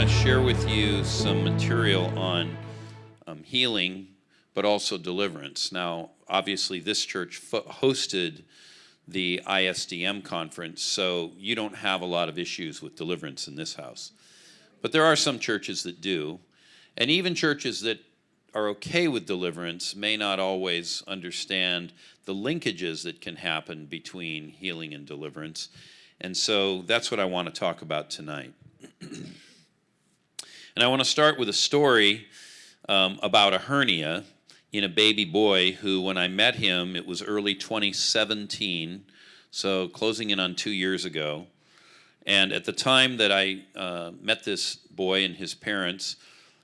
want to share with you some material on um, healing, but also deliverance. Now, obviously, this church hosted the ISDM conference, so you don't have a lot of issues with deliverance in this house. But there are some churches that do, and even churches that are okay with deliverance may not always understand the linkages that can happen between healing and deliverance. And so that's what I want to talk about tonight. and I want to start with a story um, about a hernia in a baby boy who, when I met him, it was early 2017, so closing in on two years ago. And at the time that I uh, met this boy and his parents,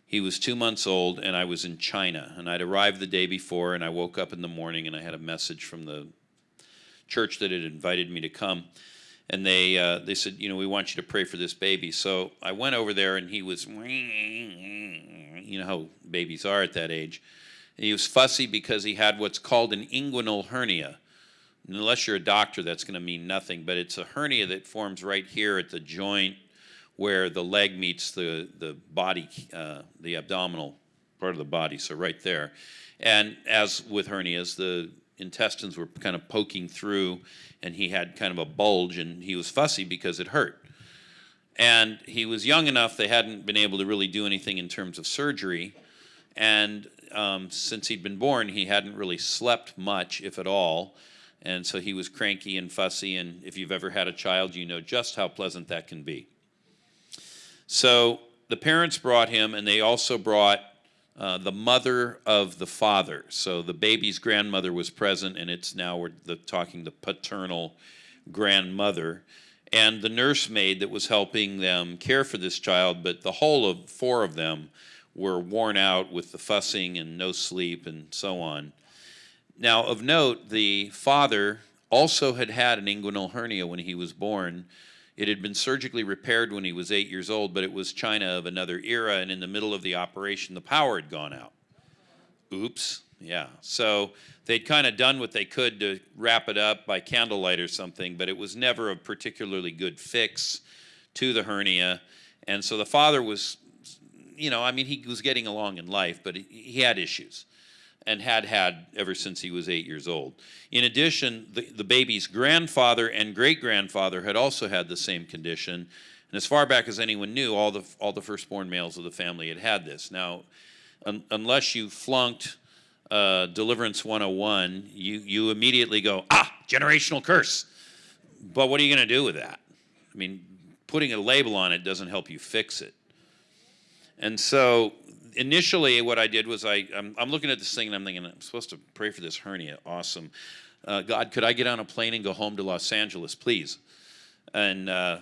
he was two months old, and I was in China. And I'd arrived the day before, and I woke up in the morning, and I had a message from the church that had invited me to come. And they, uh, they said, you know, we want you to pray for this baby. So I went over there, and he was, you know how babies are at that age. And he was fussy because he had what's called an inguinal hernia. And unless you're a doctor, that's going to mean nothing, but it's a hernia that forms right here at the joint where the leg meets the, the body, uh, the abdominal part of the body, so right there. And as with hernias, the intestines were kind of poking through, and he had kind of a bulge, and he was fussy because it hurt. And he was young enough, they hadn't been able to really do anything in terms of surgery. And um, since he'd been born, he hadn't really slept much, if at all. And so he was cranky and fussy. And if you've ever had a child, you know just how pleasant that can be. So the parents brought him, and they also brought uh, the mother of the father. So the baby's grandmother was present, and it's now we're the, talking the paternal grandmother. And the nursemaid that was helping them care for this child, but the whole of four of them were worn out with the fussing and no sleep and so on. Now, of note, the father also had had an inguinal hernia when he was born, it had been surgically repaired when he was eight years old, but it was China of another era, and in the middle of the operation, the power had gone out. Oops, yeah. So they'd kind of done what they could to wrap it up by candlelight or something, but it was never a particularly good fix to the hernia. And so the father was, you know, I mean, he was getting along in life, but he had issues and had had ever since he was eight years old. In addition, the, the baby's grandfather and great-grandfather had also had the same condition, and as far back as anyone knew, all the, all the firstborn males of the family had had this. Now, un, unless you flunked uh, Deliverance 101, you, you immediately go, ah, generational curse. But what are you going to do with that? I mean, putting a label on it doesn't help you fix it. And so initially what I did was I, I'm, I'm, looking at this thing and I'm thinking, I'm supposed to pray for this hernia. Awesome. Uh, God, could I get on a plane and go home to Los Angeles, please? And uh,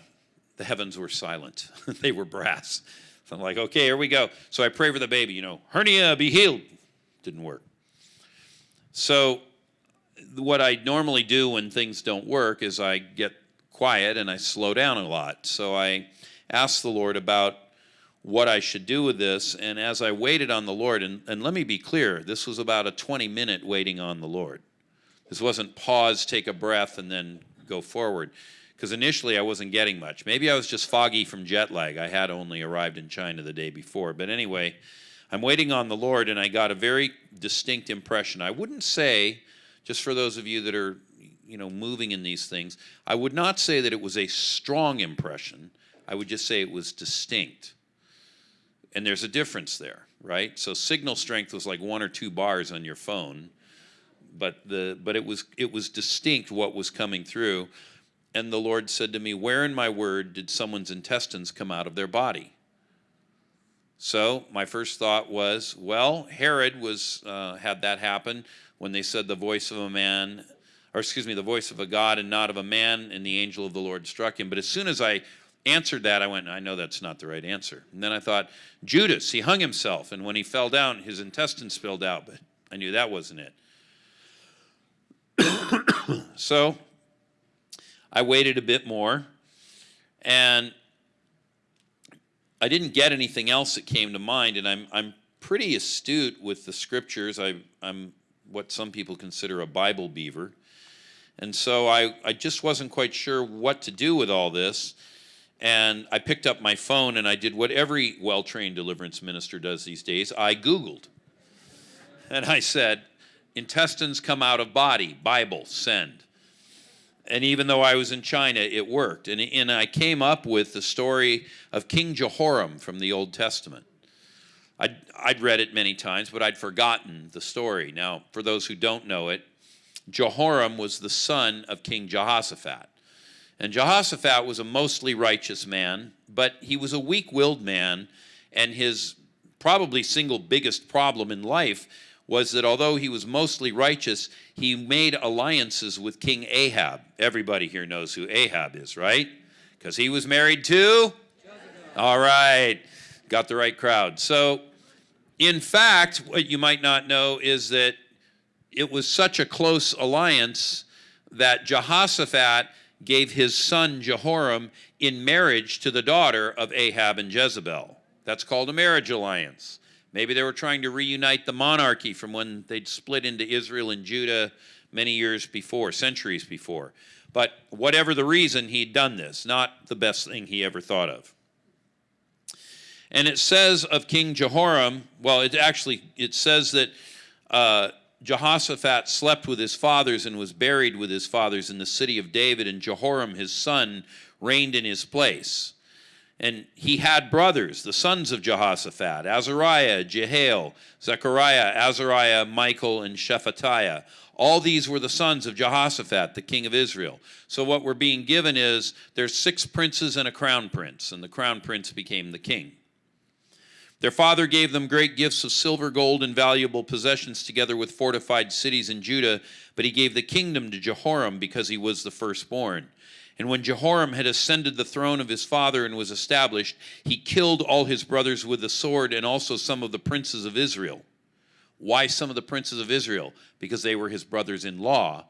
the heavens were silent. they were brass. So I'm like, okay, here we go. So I pray for the baby, you know, hernia, be healed. Didn't work. So what I normally do when things don't work is I get quiet and I slow down a lot. So I asked the Lord about what I should do with this. And as I waited on the Lord, and, and let me be clear, this was about a 20 minute waiting on the Lord. This wasn't pause, take a breath, and then go forward. Because initially I wasn't getting much. Maybe I was just foggy from jet lag. I had only arrived in China the day before. But anyway, I'm waiting on the Lord, and I got a very distinct impression. I wouldn't say, just for those of you that are you know, moving in these things, I would not say that it was a strong impression. I would just say it was distinct and there's a difference there, right? So signal strength was like one or two bars on your phone, but the but it was it was distinct what was coming through. And the Lord said to me, Where in my word did someone's intestines come out of their body? So my first thought was, well, Herod was uh, had that happen when they said the voice of a man, or excuse me, the voice of a God and not of a man, and the angel of the Lord struck him. But as soon as I answered that, I went, I know that's not the right answer. And then I thought, Judas, he hung himself, and when he fell down, his intestines spilled out, but I knew that wasn't it. so I waited a bit more, and I didn't get anything else that came to mind, and I'm, I'm pretty astute with the scriptures. I, I'm what some people consider a Bible beaver. And so I, I just wasn't quite sure what to do with all this. And I picked up my phone and I did what every well trained deliverance minister does these days I Googled. And I said, Intestines come out of body, Bible, send. And even though I was in China, it worked. And, and I came up with the story of King Jehoram from the Old Testament. I'd, I'd read it many times, but I'd forgotten the story. Now, for those who don't know it, Jehoram was the son of King Jehoshaphat. And Jehoshaphat was a mostly righteous man, but he was a weak willed man, and his probably single biggest problem in life was that although he was mostly righteous, he made alliances with King Ahab. Everybody here knows who Ahab is, right? Because he was married to? All right, got the right crowd. So, in fact, what you might not know is that it was such a close alliance that Jehoshaphat gave his son Jehoram in marriage to the daughter of Ahab and Jezebel. That's called a marriage alliance. Maybe they were trying to reunite the monarchy from when they'd split into Israel and Judah many years before, centuries before. But whatever the reason, he'd done this, not the best thing he ever thought of. And it says of King Jehoram, well, it actually it says that uh, Jehoshaphat slept with his fathers and was buried with his fathers in the city of David, and Jehoram his son reigned in his place. And he had brothers, the sons of Jehoshaphat, Azariah, Jehiel, Zechariah, Azariah, Michael, and Shephatiah. All these were the sons of Jehoshaphat, the king of Israel. So what we're being given is there's six princes and a crown prince, and the crown prince became the king. Their father gave them great gifts of silver, gold, and valuable possessions, together with fortified cities in Judah, but he gave the kingdom to Jehoram because he was the firstborn. And when Jehoram had ascended the throne of his father and was established, he killed all his brothers with the sword and also some of the princes of Israel. Why some of the princes of Israel? Because they were his brothers in law.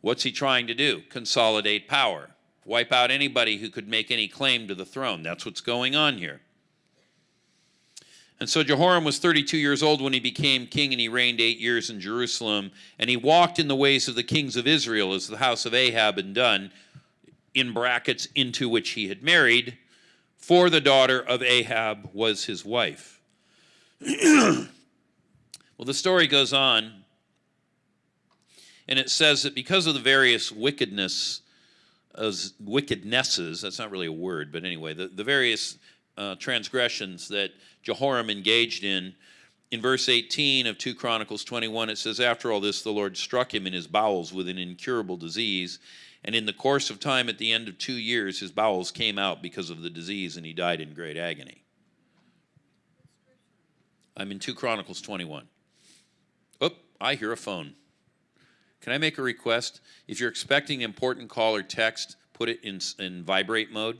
What's he trying to do? Consolidate power, wipe out anybody who could make any claim to the throne. That's what's going on here. And so Jehoram was 32 years old when he became king, and he reigned eight years in Jerusalem. And he walked in the ways of the kings of Israel, as the house of Ahab had done, in brackets, into which he had married, for the daughter of Ahab was his wife. well, the story goes on, and it says that because of the various wickedness, as wickednesses, that's not really a word, but anyway, the, the various uh, transgressions that Jehoram engaged in, in verse 18 of 2 Chronicles 21, it says, After all this, the Lord struck him in his bowels with an incurable disease and in the course of time, at the end of two years, his bowels came out because of the disease, and he died in great agony. I'm in 2 Chronicles 21. Oh, I hear a phone. Can I make a request? If you're expecting an important call or text, put it in, in vibrate mode.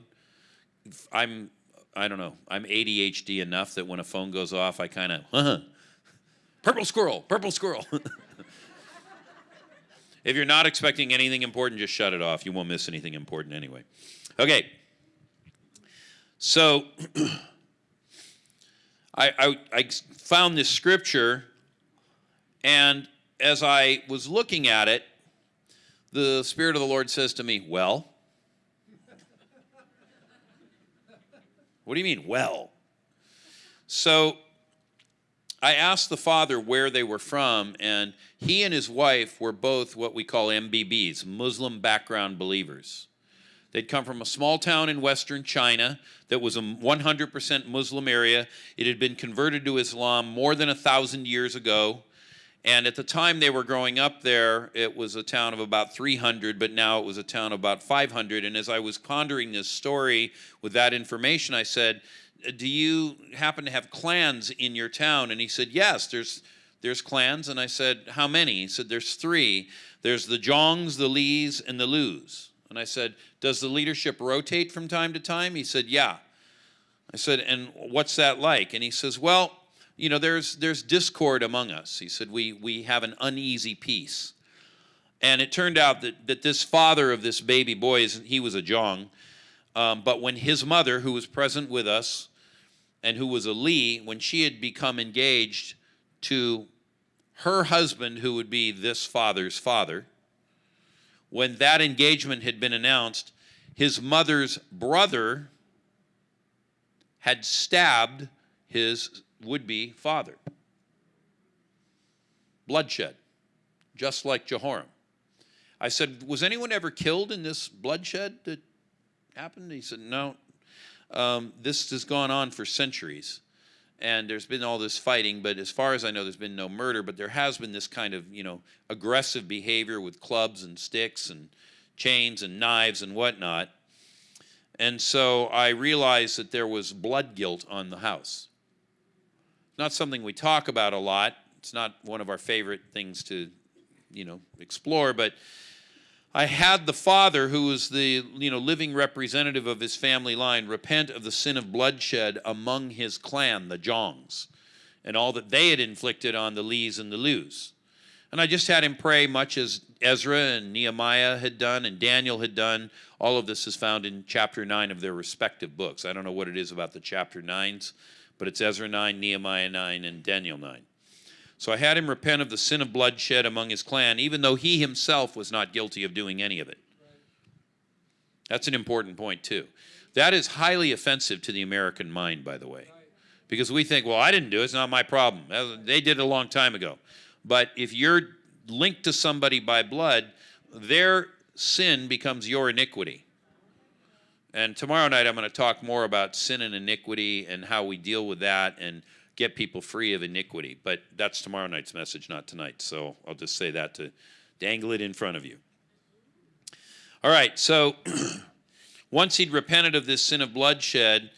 I'm, I don't know, I'm ADHD enough that when a phone goes off, I kind of, uh-huh, purple squirrel, purple squirrel. If you're not expecting anything important, just shut it off. You won't miss anything important anyway. Okay. So I, I, I found this scripture, and as I was looking at it, the Spirit of the Lord says to me, Well, what do you mean, well? So I asked the father where they were from, and he and his wife were both what we call MBBs, Muslim background believers. They'd come from a small town in western China that was a 100% Muslim area. It had been converted to Islam more than a thousand years ago. And at the time they were growing up there, it was a town of about 300, but now it was a town of about 500. And as I was pondering this story with that information, I said, do you happen to have clans in your town? And he said, yes, there's, there's clans. And I said, how many? He said, there's three. There's the Jongs, the Lees, and the Lus. And I said, does the leadership rotate from time to time? He said, yeah. I said, and what's that like? And he says, well, you know, there's, there's discord among us. He said, we, we have an uneasy peace. And it turned out that, that this father of this baby boy, is, he was a Jong, um, but when his mother, who was present with us and who was a Lee, when she had become engaged to her husband, who would be this father's father, when that engagement had been announced, his mother's brother had stabbed his would be father. Bloodshed, just like Jehoram. I said, Was anyone ever killed in this bloodshed that happened? He said, No. Um, this has gone on for centuries. And there's been all this fighting, but as far as I know, there's been no murder. But there has been this kind of, you know, aggressive behavior with clubs and sticks and chains and knives and whatnot. And so I realized that there was blood guilt on the house. Not something we talk about a lot. It's not one of our favorite things to, you know, explore, but I had the father, who was the you know living representative of his family line, repent of the sin of bloodshed among his clan, the Jongs, and all that they had inflicted on the Lees and the Lus. And I just had him pray, much as Ezra and Nehemiah had done, and Daniel had done. All of this is found in chapter 9 of their respective books. I don't know what it is about the chapter 9s, but it's Ezra 9, Nehemiah 9, and Daniel 9. So I had him repent of the sin of bloodshed among his clan, even though he himself was not guilty of doing any of it. That's an important point, too. That is highly offensive to the American mind, by the way, because we think, well, I didn't do it, it's not my problem. They did it a long time ago. But if you're linked to somebody by blood, their sin becomes your iniquity. And tomorrow night, I'm going to talk more about sin and iniquity and how we deal with that and get people free of iniquity. But that's tomorrow night's message, not tonight. So I'll just say that to dangle it in front of you. All right, so once he'd repented of this sin of bloodshed,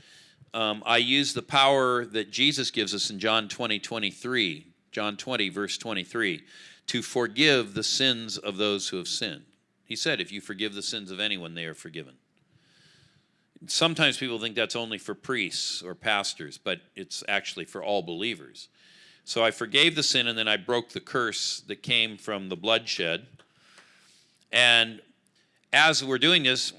um, I used the power that Jesus gives us in John 20, 23, John 20, verse 23, to forgive the sins of those who have sinned. He said, If you forgive the sins of anyone, they are forgiven sometimes people think that's only for priests or pastors, but it's actually for all believers. So I forgave the sin and then I broke the curse that came from the bloodshed. And as we're doing this,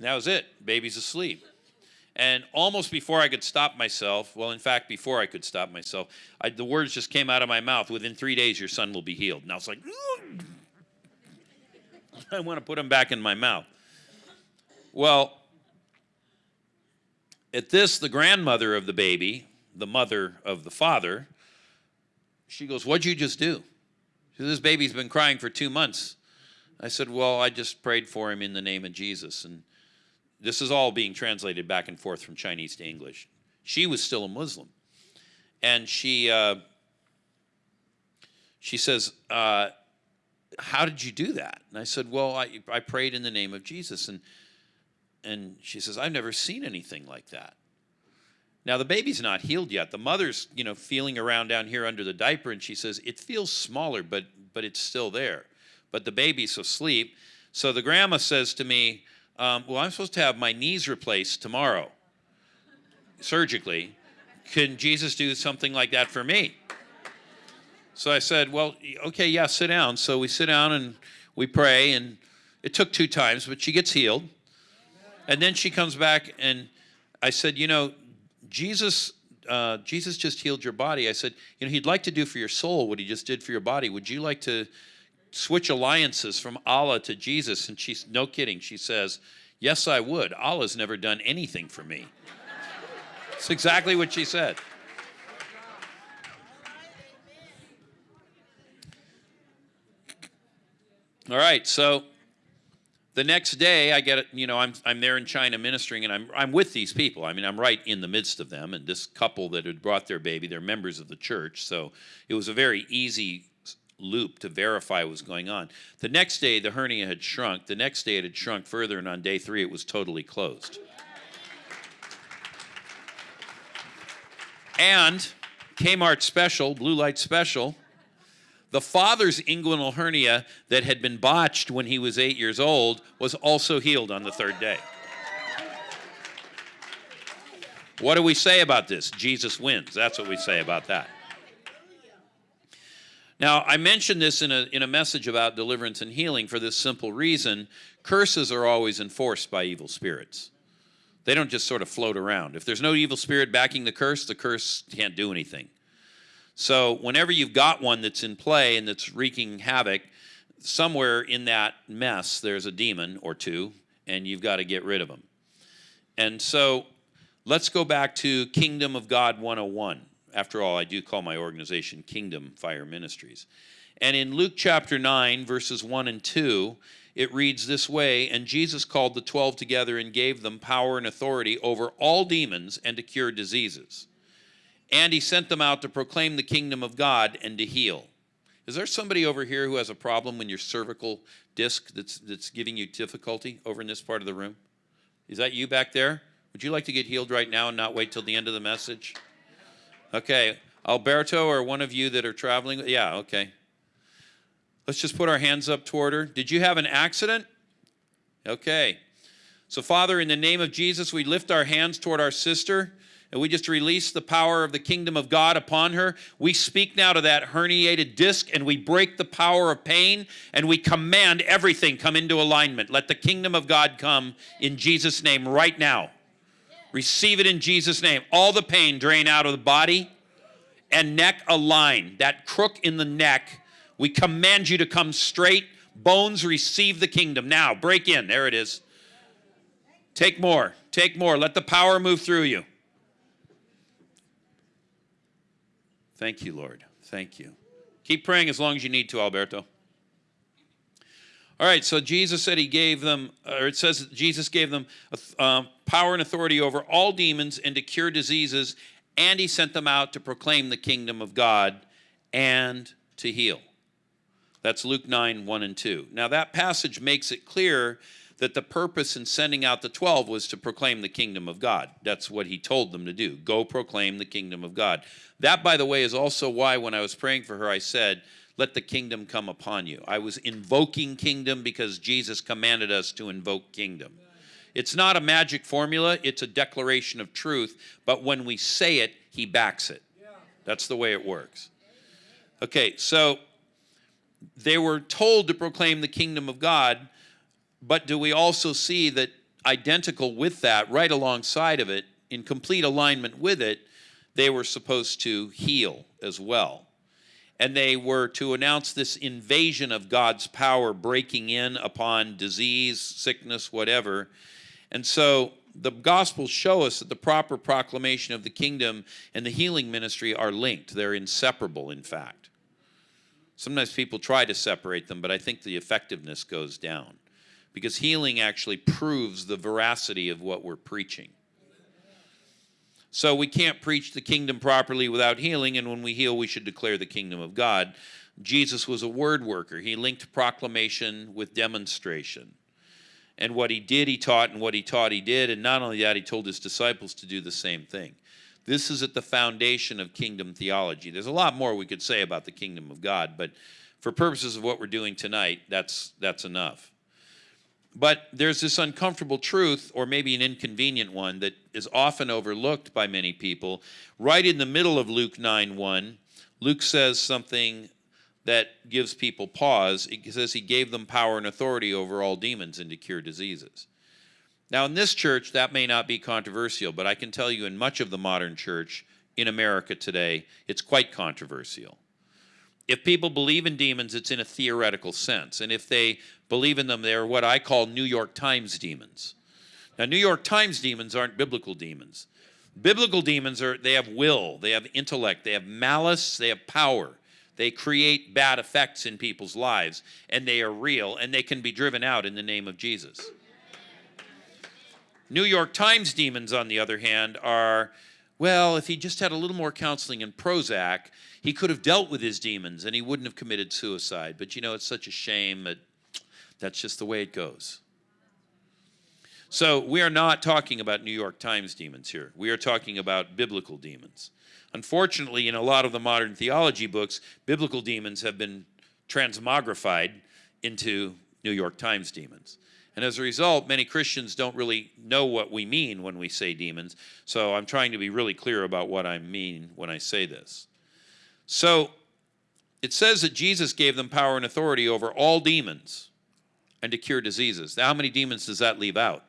that was it. Baby's asleep. And almost before I could stop myself, well, in fact, before I could stop myself, I, the words just came out of my mouth within three days, your son will be healed. And I was like, I want to put them back in my mouth. Well, at this, the grandmother of the baby, the mother of the father, she goes, What'd you just do? This baby's been crying for two months. I said, Well, I just prayed for him in the name of Jesus. And this is all being translated back and forth from Chinese to English. She was still a Muslim. And she, uh, she says, uh, how did you do that? And I said, well, I, I prayed in the name of Jesus. And, and she says, I've never seen anything like that. Now, the baby's not healed yet. The mother's, you know, feeling around down here under the diaper, and she says, it feels smaller, but, but it's still there. But the baby's asleep. So the grandma says to me, um, well, I'm supposed to have my knees replaced tomorrow, surgically. Can Jesus do something like that for me? So I said, well, okay, yeah, sit down. So we sit down and we pray, and it took two times, but she gets healed. And then she comes back, and I said, you know, Jesus, uh, Jesus just healed your body. I said, you know, he'd like to do for your soul what he just did for your body. Would you like to switch alliances from Allah to Jesus? And she's, no kidding, she says, yes, I would. Allah's never done anything for me. That's exactly what she said. All right, so the next day I get, you know, I'm, I'm there in China ministering and I'm, I'm with these people. I mean, I'm right in the midst of them. And this couple that had brought their baby, they're members of the church. So it was a very easy loop to verify what was going on. The next day, the hernia had shrunk. The next day, it had shrunk further. And on day three, it was totally closed. And Kmart special, blue light special, the father's inguinal hernia that had been botched when he was eight years old was also healed on the third day. What do we say about this? Jesus wins. That's what we say about that. Now, I mentioned this in a, in a message about deliverance and healing for this simple reason. Curses are always enforced by evil spirits. They don't just sort of float around. If there's no evil spirit backing the curse, the curse can't do anything. So whenever you've got one that's in play and that's wreaking havoc, somewhere in that mess, there's a demon or two, and you've got to get rid of them. And so let's go back to Kingdom of God 101. After all, I do call my organization Kingdom Fire Ministries. And in Luke chapter 9, verses 1 and 2, it reads this way And Jesus called the twelve together and gave them power and authority over all demons and to cure diseases. And he sent them out to proclaim the kingdom of God and to heal. Is there somebody over here who has a problem in your cervical disc that's, that's giving you difficulty over in this part of the room? Is that you back there? Would you like to get healed right now and not wait till the end of the message? Okay. Alberto or one of you that are traveling? Yeah, okay. Let's just put our hands up toward her. Did you have an accident? Okay. So, Father, in the name of Jesus, we lift our hands toward our sister and we just release the power of the kingdom of God upon her. We speak now to that herniated disc and we break the power of pain and we command everything come into alignment. Let the kingdom of God come in Jesus' name right now. Receive it in Jesus' name. All the pain drain out of the body and neck align. That crook in the neck we command you to come straight. Bones, receive the kingdom. Now, break in. There it is. Take more. Take more. Let the power move through you. Thank you, Lord. Thank you. Keep praying as long as you need to, Alberto. All right, so Jesus said he gave them, or it says Jesus gave them uh, power and authority over all demons and to cure diseases, and he sent them out to proclaim the kingdom of God and to heal. That's Luke 9, 1 and 2. Now, that passage makes it clear that the purpose in sending out the 12 was to proclaim the kingdom of God. That's what he told them to do. Go proclaim the kingdom of God. That, by the way, is also why when I was praying for her, I said, Let the kingdom come upon you. I was invoking kingdom because Jesus commanded us to invoke kingdom. It's not a magic formula, it's a declaration of truth, but when we say it, he backs it. That's the way it works. Okay, so they were told to proclaim the kingdom of God, but do we also see that identical with that, right alongside of it, in complete alignment with it, they were supposed to heal as well. And they were to announce this invasion of God's power breaking in upon disease, sickness, whatever. And so the Gospels show us that the proper proclamation of the kingdom and the healing ministry are linked. They're inseparable, in fact. Sometimes people try to separate them, but I think the effectiveness goes down because healing actually proves the veracity of what we're preaching. So we can't preach the kingdom properly without healing, and when we heal, we should declare the kingdom of God. Jesus was a word worker. He linked proclamation with demonstration. And what he did, he taught, and what he taught, he did. And not only that, he told his disciples to do the same thing. This is at the foundation of kingdom theology. There's a lot more we could say about the kingdom of God, but for purposes of what we're doing tonight, that's, that's enough. But there's this uncomfortable truth, or maybe an inconvenient one, that is often overlooked by many people. Right in the middle of Luke 9 1, Luke says something that gives people pause. He says he gave them power and authority over all demons and to cure diseases. Now, in this church, that may not be controversial, but I can tell you in much of the modern church in America today, it's quite controversial. If people believe in demons, it's in a theoretical sense. And if they believe in them, they're what I call New York Times demons. Now, New York Times demons aren't biblical demons. Biblical demons are, they have will, they have intellect, they have malice, they have power. They create bad effects in people's lives, and they are real, and they can be driven out in the name of Jesus. New York Times demons, on the other hand, are well, if he just had a little more counseling and Prozac, he could have dealt with his demons and he wouldn't have committed suicide. But you know, it's such a shame that that's just the way it goes. So we are not talking about New York Times demons here. We are talking about biblical demons. Unfortunately, in a lot of the modern theology books, biblical demons have been transmogrified into New York Times demons. And as a result, many Christians don't really know what we mean when we say demons. So I'm trying to be really clear about what I mean when I say this. So it says that Jesus gave them power and authority over all demons and to cure diseases. Now, how many demons does that leave out?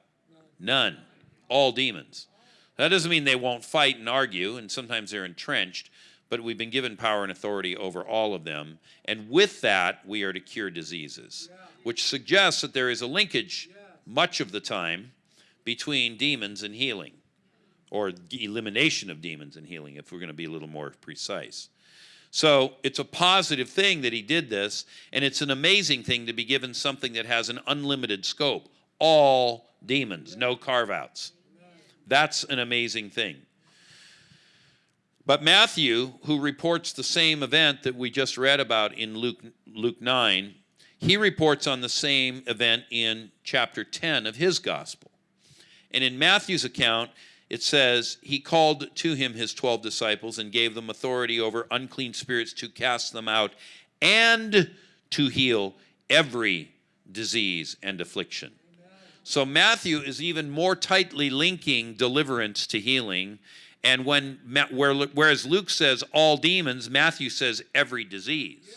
None. All demons. That doesn't mean they won't fight and argue, and sometimes they're entrenched, but we've been given power and authority over all of them. And with that, we are to cure diseases, which suggests that there is a linkage much of the time between demons and healing, or the elimination of demons and healing, if we're going to be a little more precise. So it's a positive thing that he did this, and it's an amazing thing to be given something that has an unlimited scope. All demons, no carve outs. That's an amazing thing. But Matthew, who reports the same event that we just read about in Luke, Luke 9, he reports on the same event in chapter 10 of his gospel. And in Matthew's account, it says, He called to him his 12 disciples and gave them authority over unclean spirits to cast them out and to heal every disease and affliction. So Matthew is even more tightly linking deliverance to healing. And when whereas Luke says all demons, Matthew says every disease.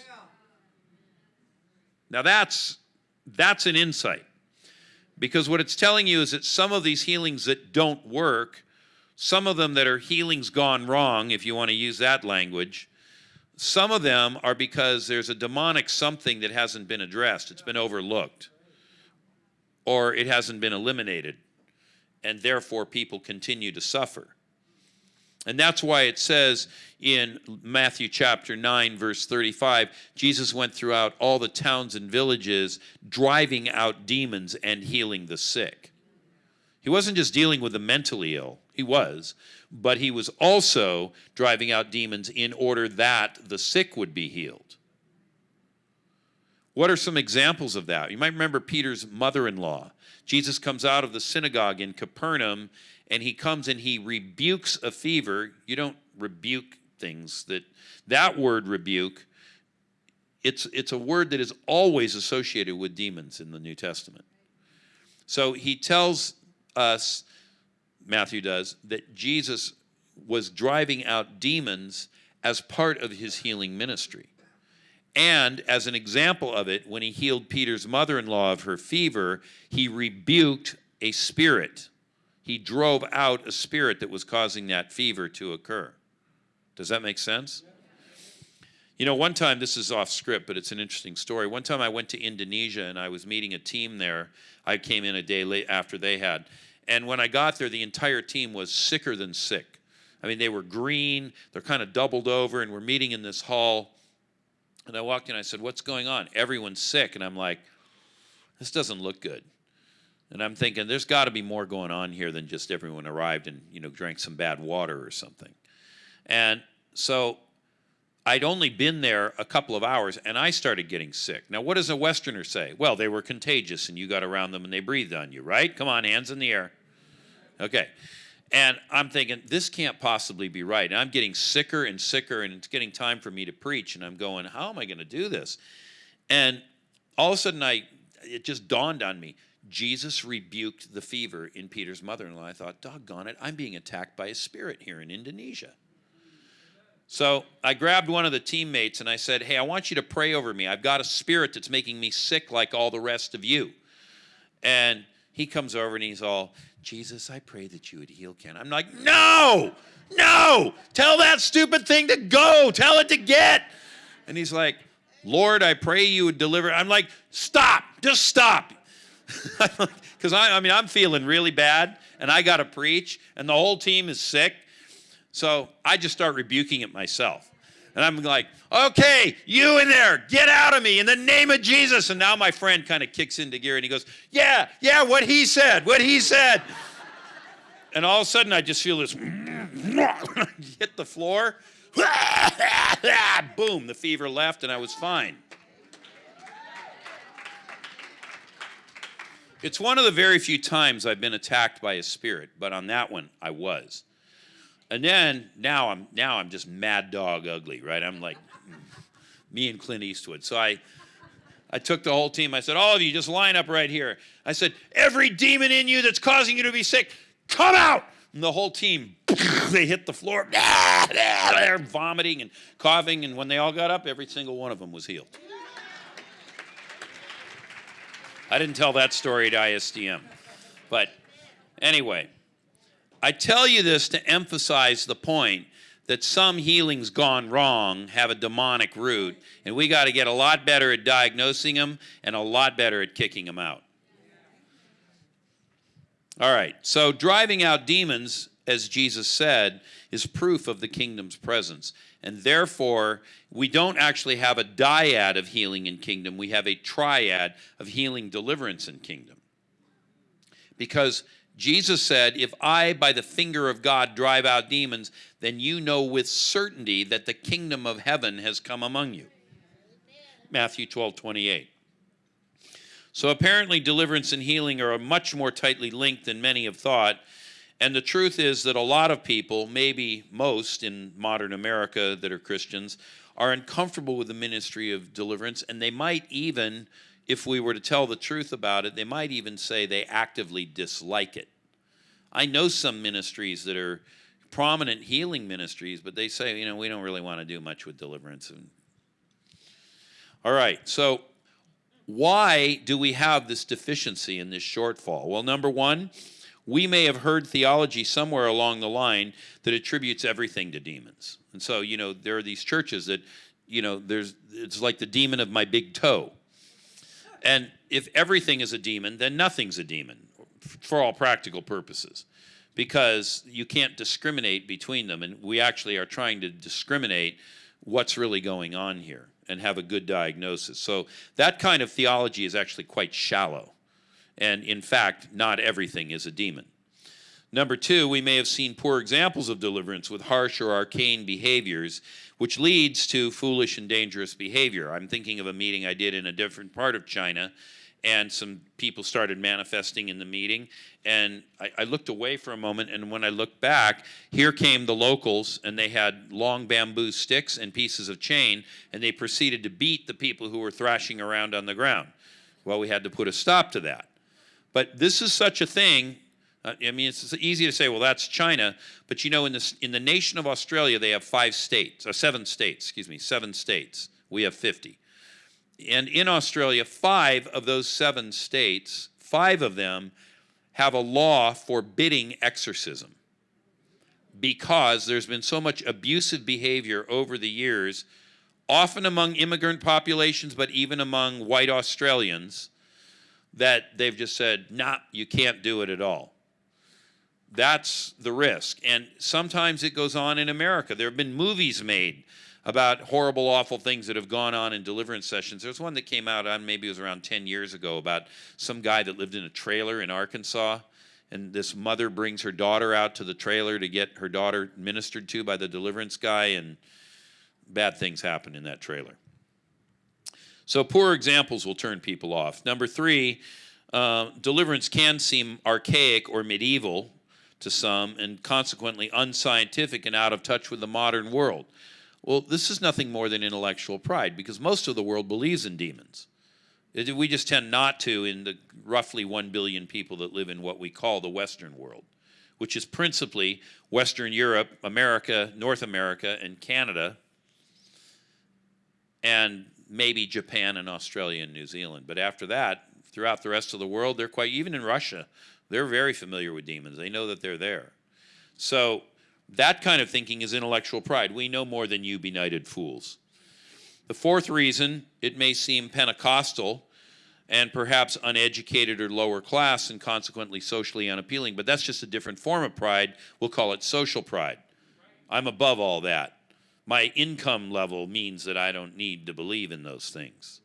Now that's that's an insight. Because what it's telling you is that some of these healings that don't work, some of them that are healings gone wrong, if you want to use that language, some of them are because there's a demonic something that hasn't been addressed. It's been overlooked or it hasn't been eliminated, and therefore people continue to suffer. And that's why it says in Matthew chapter 9, verse 35, Jesus went throughout all the towns and villages, driving out demons and healing the sick. He wasn't just dealing with the mentally ill, he was, but he was also driving out demons in order that the sick would be healed. What are some examples of that? You might remember Peter's mother in law. Jesus comes out of the synagogue in Capernaum and he comes and he rebukes a fever. You don't rebuke things that that word rebuke it's it's a word that is always associated with demons in the New Testament. So he tells us Matthew does that Jesus was driving out demons as part of his healing ministry. And as an example of it, when he healed Peter's mother in law of her fever, he rebuked a spirit. He drove out a spirit that was causing that fever to occur. Does that make sense? You know, one time, this is off script, but it's an interesting story. One time I went to Indonesia and I was meeting a team there. I came in a day late after they had. And when I got there, the entire team was sicker than sick. I mean, they were green, they're kind of doubled over, and we're meeting in this hall and I walked in, I said, What's going on? Everyone's sick. And I'm like, This doesn't look good. And I'm thinking, there's got to be more going on here than just everyone arrived and, you know, drank some bad water or something. And so I'd only been there a couple of hours and I started getting sick. Now, what does a Westerner say? Well, they were contagious and you got around them and they breathed on you, right? Come on, hands in the air. Okay. And I'm thinking, this can't possibly be right. And I'm getting sicker and sicker, and it's getting time for me to preach. And I'm going, how am I going to do this? And all of a sudden, I it just dawned on me. Jesus rebuked the fever in Peter's mother in law. I thought, doggone it, I'm being attacked by a spirit here in Indonesia. So I grabbed one of the teammates and I said, Hey, I want you to pray over me. I've got a spirit that's making me sick like all the rest of you. And he comes over and he's all, Jesus, I pray that you would heal Ken. I'm like, no, no, tell that stupid thing to go, tell it to get. And he's like, Lord, I pray you would deliver. I'm like, stop, just stop. Because I, I mean, I'm feeling really bad and I got to preach and the whole team is sick. So I just start rebuking it myself. And I'm like, okay, you in there, get out of me in the name of Jesus. And now my friend kind of kicks into gear and he goes, yeah, yeah, what he said, what he said. and all of a sudden I just feel this hit the floor. Boom, the fever left and I was fine. It's one of the very few times I've been attacked by a spirit, but on that one I was. And then now I'm now I'm just mad dog ugly, right? I'm like me and Clint Eastwood. So I I took the whole team. I said, all of you just line up right here. I said, every demon in you that's causing you to be sick, come out. And the whole team, they hit the floor. They're vomiting and coughing. And when they all got up, every single one of them was healed. I didn't tell that story at ISDM. But anyway. I tell you this to emphasize the point that some healings gone wrong have a demonic root, and we got to get a lot better at diagnosing them and a lot better at kicking them out. All right, so driving out demons, as Jesus said, is proof of the kingdom's presence. And therefore, we don't actually have a dyad of healing in kingdom, we have a triad of healing, deliverance, and kingdom. Because Jesus said, If I, by the finger of God, drive out demons, then you know with certainty that the kingdom of heaven has come among you. Matthew 12, 28. So apparently, deliverance and healing are much more tightly linked than many have thought. And the truth is that a lot of people, maybe most in modern America that are Christians, are uncomfortable with the ministry of deliverance, and they might even, if we were to tell the truth about it, they might even say they actively dislike it. I know some ministries that are prominent healing ministries, but they say, you know, we don't really want to do much with deliverance. And all right, so why do we have this deficiency and this shortfall? Well, number one, we may have heard theology somewhere along the line that attributes everything to demons. And so, you know, there are these churches that, you know, there's it's like the demon of my big toe. And if everything is a demon, then nothing's a demon for all practical purposes because you can't discriminate between them. And we actually are trying to discriminate what's really going on here and have a good diagnosis. So that kind of theology is actually quite shallow. And in fact, not everything is a demon. Number two, we may have seen poor examples of deliverance with harsh or arcane behaviors, which leads to foolish and dangerous behavior. I'm thinking of a meeting I did in a different part of China and some people started manifesting in the meeting. And I, I, looked away for a moment, and when I looked back, here came the locals, and they had long bamboo sticks and pieces of chain, and they proceeded to beat the people who were thrashing around on the ground. Well, we had to put a stop to that. But this is such a thing. Uh, I mean, it's easy to say, well, that's China, but you know, in, this, in the nation of Australia, they have five states, or seven states, excuse me, seven states. We have 50 and in Australia, five of those seven states, five of them have a law forbidding exorcism because there's been so much abusive behavior over the years, often among immigrant populations, but even among white Australians, that they've just said, nah, you can't do it at all. That's the risk. And sometimes it goes on in America. There have been movies made about horrible, awful things that have gone on in deliverance sessions. There's one that came out on maybe it was around 10 years ago about some guy that lived in a trailer in Arkansas. And this mother brings her daughter out to the trailer to get her daughter ministered to by the deliverance guy, and bad things happen in that trailer. So, poor examples will turn people off. Number three, uh, deliverance can seem archaic or medieval to some, and consequently unscientific and out of touch with the modern world. Well, this is nothing more than intellectual pride because most of the world believes in demons. It, we just tend not to in the roughly 1 billion people that live in what we call the Western world, which is principally Western Europe, America, North America, and Canada, and maybe Japan and Australia and New Zealand. But after that, throughout the rest of the world, they're quite, even in Russia, they're very familiar with demons. They know that they're there. So that kind of thinking is intellectual pride. We know more than you benighted fools. The fourth reason, it may seem Pentecostal and perhaps uneducated or lower class and consequently socially unappealing, but that's just a different form of pride. We'll call it social pride. I'm above all that. My income level means that I don't need to believe in those things.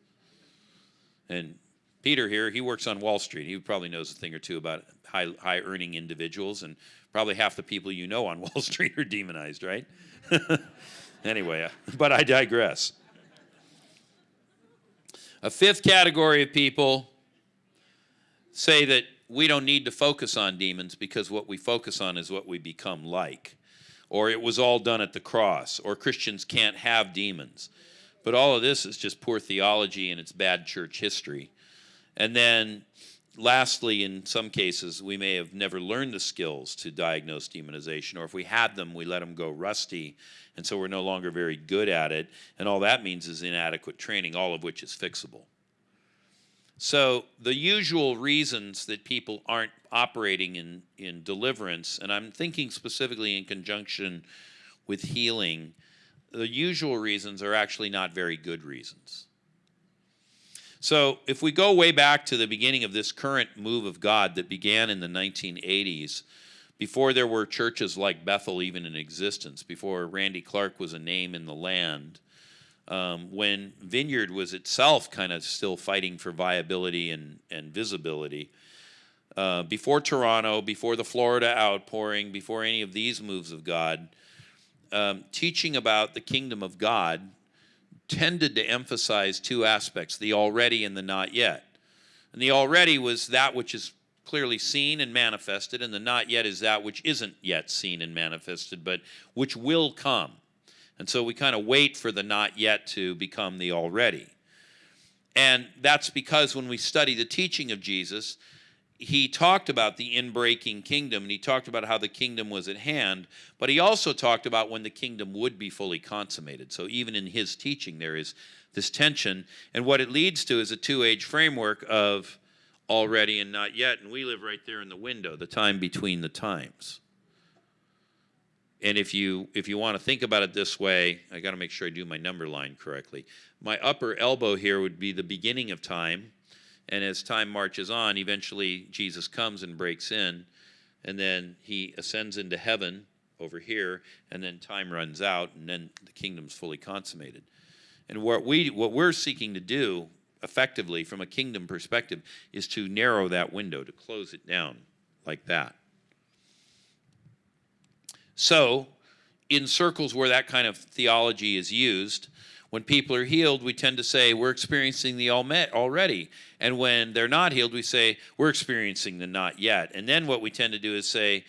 And Peter here, he works on Wall Street. He probably knows a thing or two about high, high earning individuals, and probably half the people you know on Wall Street are demonized, right? anyway, uh, but I digress. A fifth category of people say that we don't need to focus on demons because what we focus on is what we become like. Or it was all done at the cross, or Christians can't have demons. But all of this is just poor theology and it's bad church history. And then lastly, in some cases, we may have never learned the skills to diagnose demonization, or if we had them, we let them go rusty, and so we're no longer very good at it. And all that means is inadequate training, all of which is fixable. So the usual reasons that people aren't operating in, in deliverance, and I'm thinking specifically in conjunction with healing, the usual reasons are actually not very good reasons. So, if we go way back to the beginning of this current move of God that began in the 1980s, before there were churches like Bethel even in existence, before Randy Clark was a name in the land, um, when Vineyard was itself kind of still fighting for viability and, and visibility, uh, before Toronto, before the Florida outpouring, before any of these moves of God, um, teaching about the kingdom of God tended to emphasize two aspects the already and the not yet. And the already was that which is clearly seen and manifested, and the not yet is that which isn't yet seen and manifested, but which will come. And so we kind of wait for the not yet to become the already. And that's because when we study the teaching of Jesus, he talked about the inbreaking kingdom and he talked about how the kingdom was at hand, but he also talked about when the kingdom would be fully consummated. So even in his teaching, there is this tension. And what it leads to is a two age framework of already and not yet. And we live right there in the window, the time between the times. And if you if you want to think about it this way, I got to make sure I do my number line correctly. My upper elbow here would be the beginning of time and as time marches on, eventually Jesus comes and breaks in, and then he ascends into heaven over here, and then time runs out, and then the kingdom's fully consummated. And what we what we're seeking to do effectively from a kingdom perspective is to narrow that window, to close it down like that. So, in circles where that kind of theology is used, when people are healed, we tend to say we're experiencing the all met already. And when they're not healed, we say we're experiencing the not yet. And then what we tend to do is say,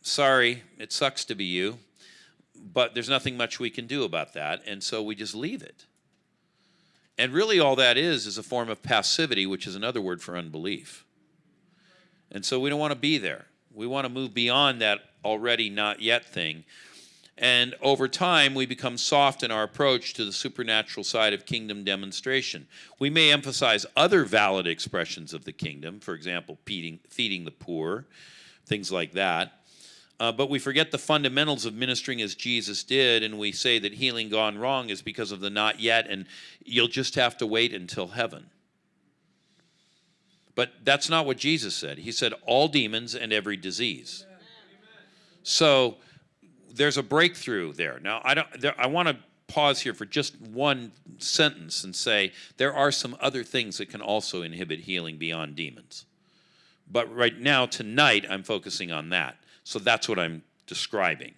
sorry, it sucks to be you, but there's nothing much we can do about that. And so we just leave it. And really, all that is is a form of passivity, which is another word for unbelief. And so we don't want to be there. We want to move beyond that already not yet thing and over time, we become soft in our approach to the supernatural side of kingdom demonstration. We may emphasize other valid expressions of the kingdom, for example, feeding, feeding the poor, things like that. Uh, but we forget the fundamentals of ministering as Jesus did, and we say that healing gone wrong is because of the not yet, and you'll just have to wait until heaven. But that's not what Jesus said. He said, all demons and every disease. So, there's a breakthrough there. Now, I don't. I want to pause here for just one sentence and say there are some other things that can also inhibit healing beyond demons. But right now, tonight, I'm focusing on that. So that's what I'm describing.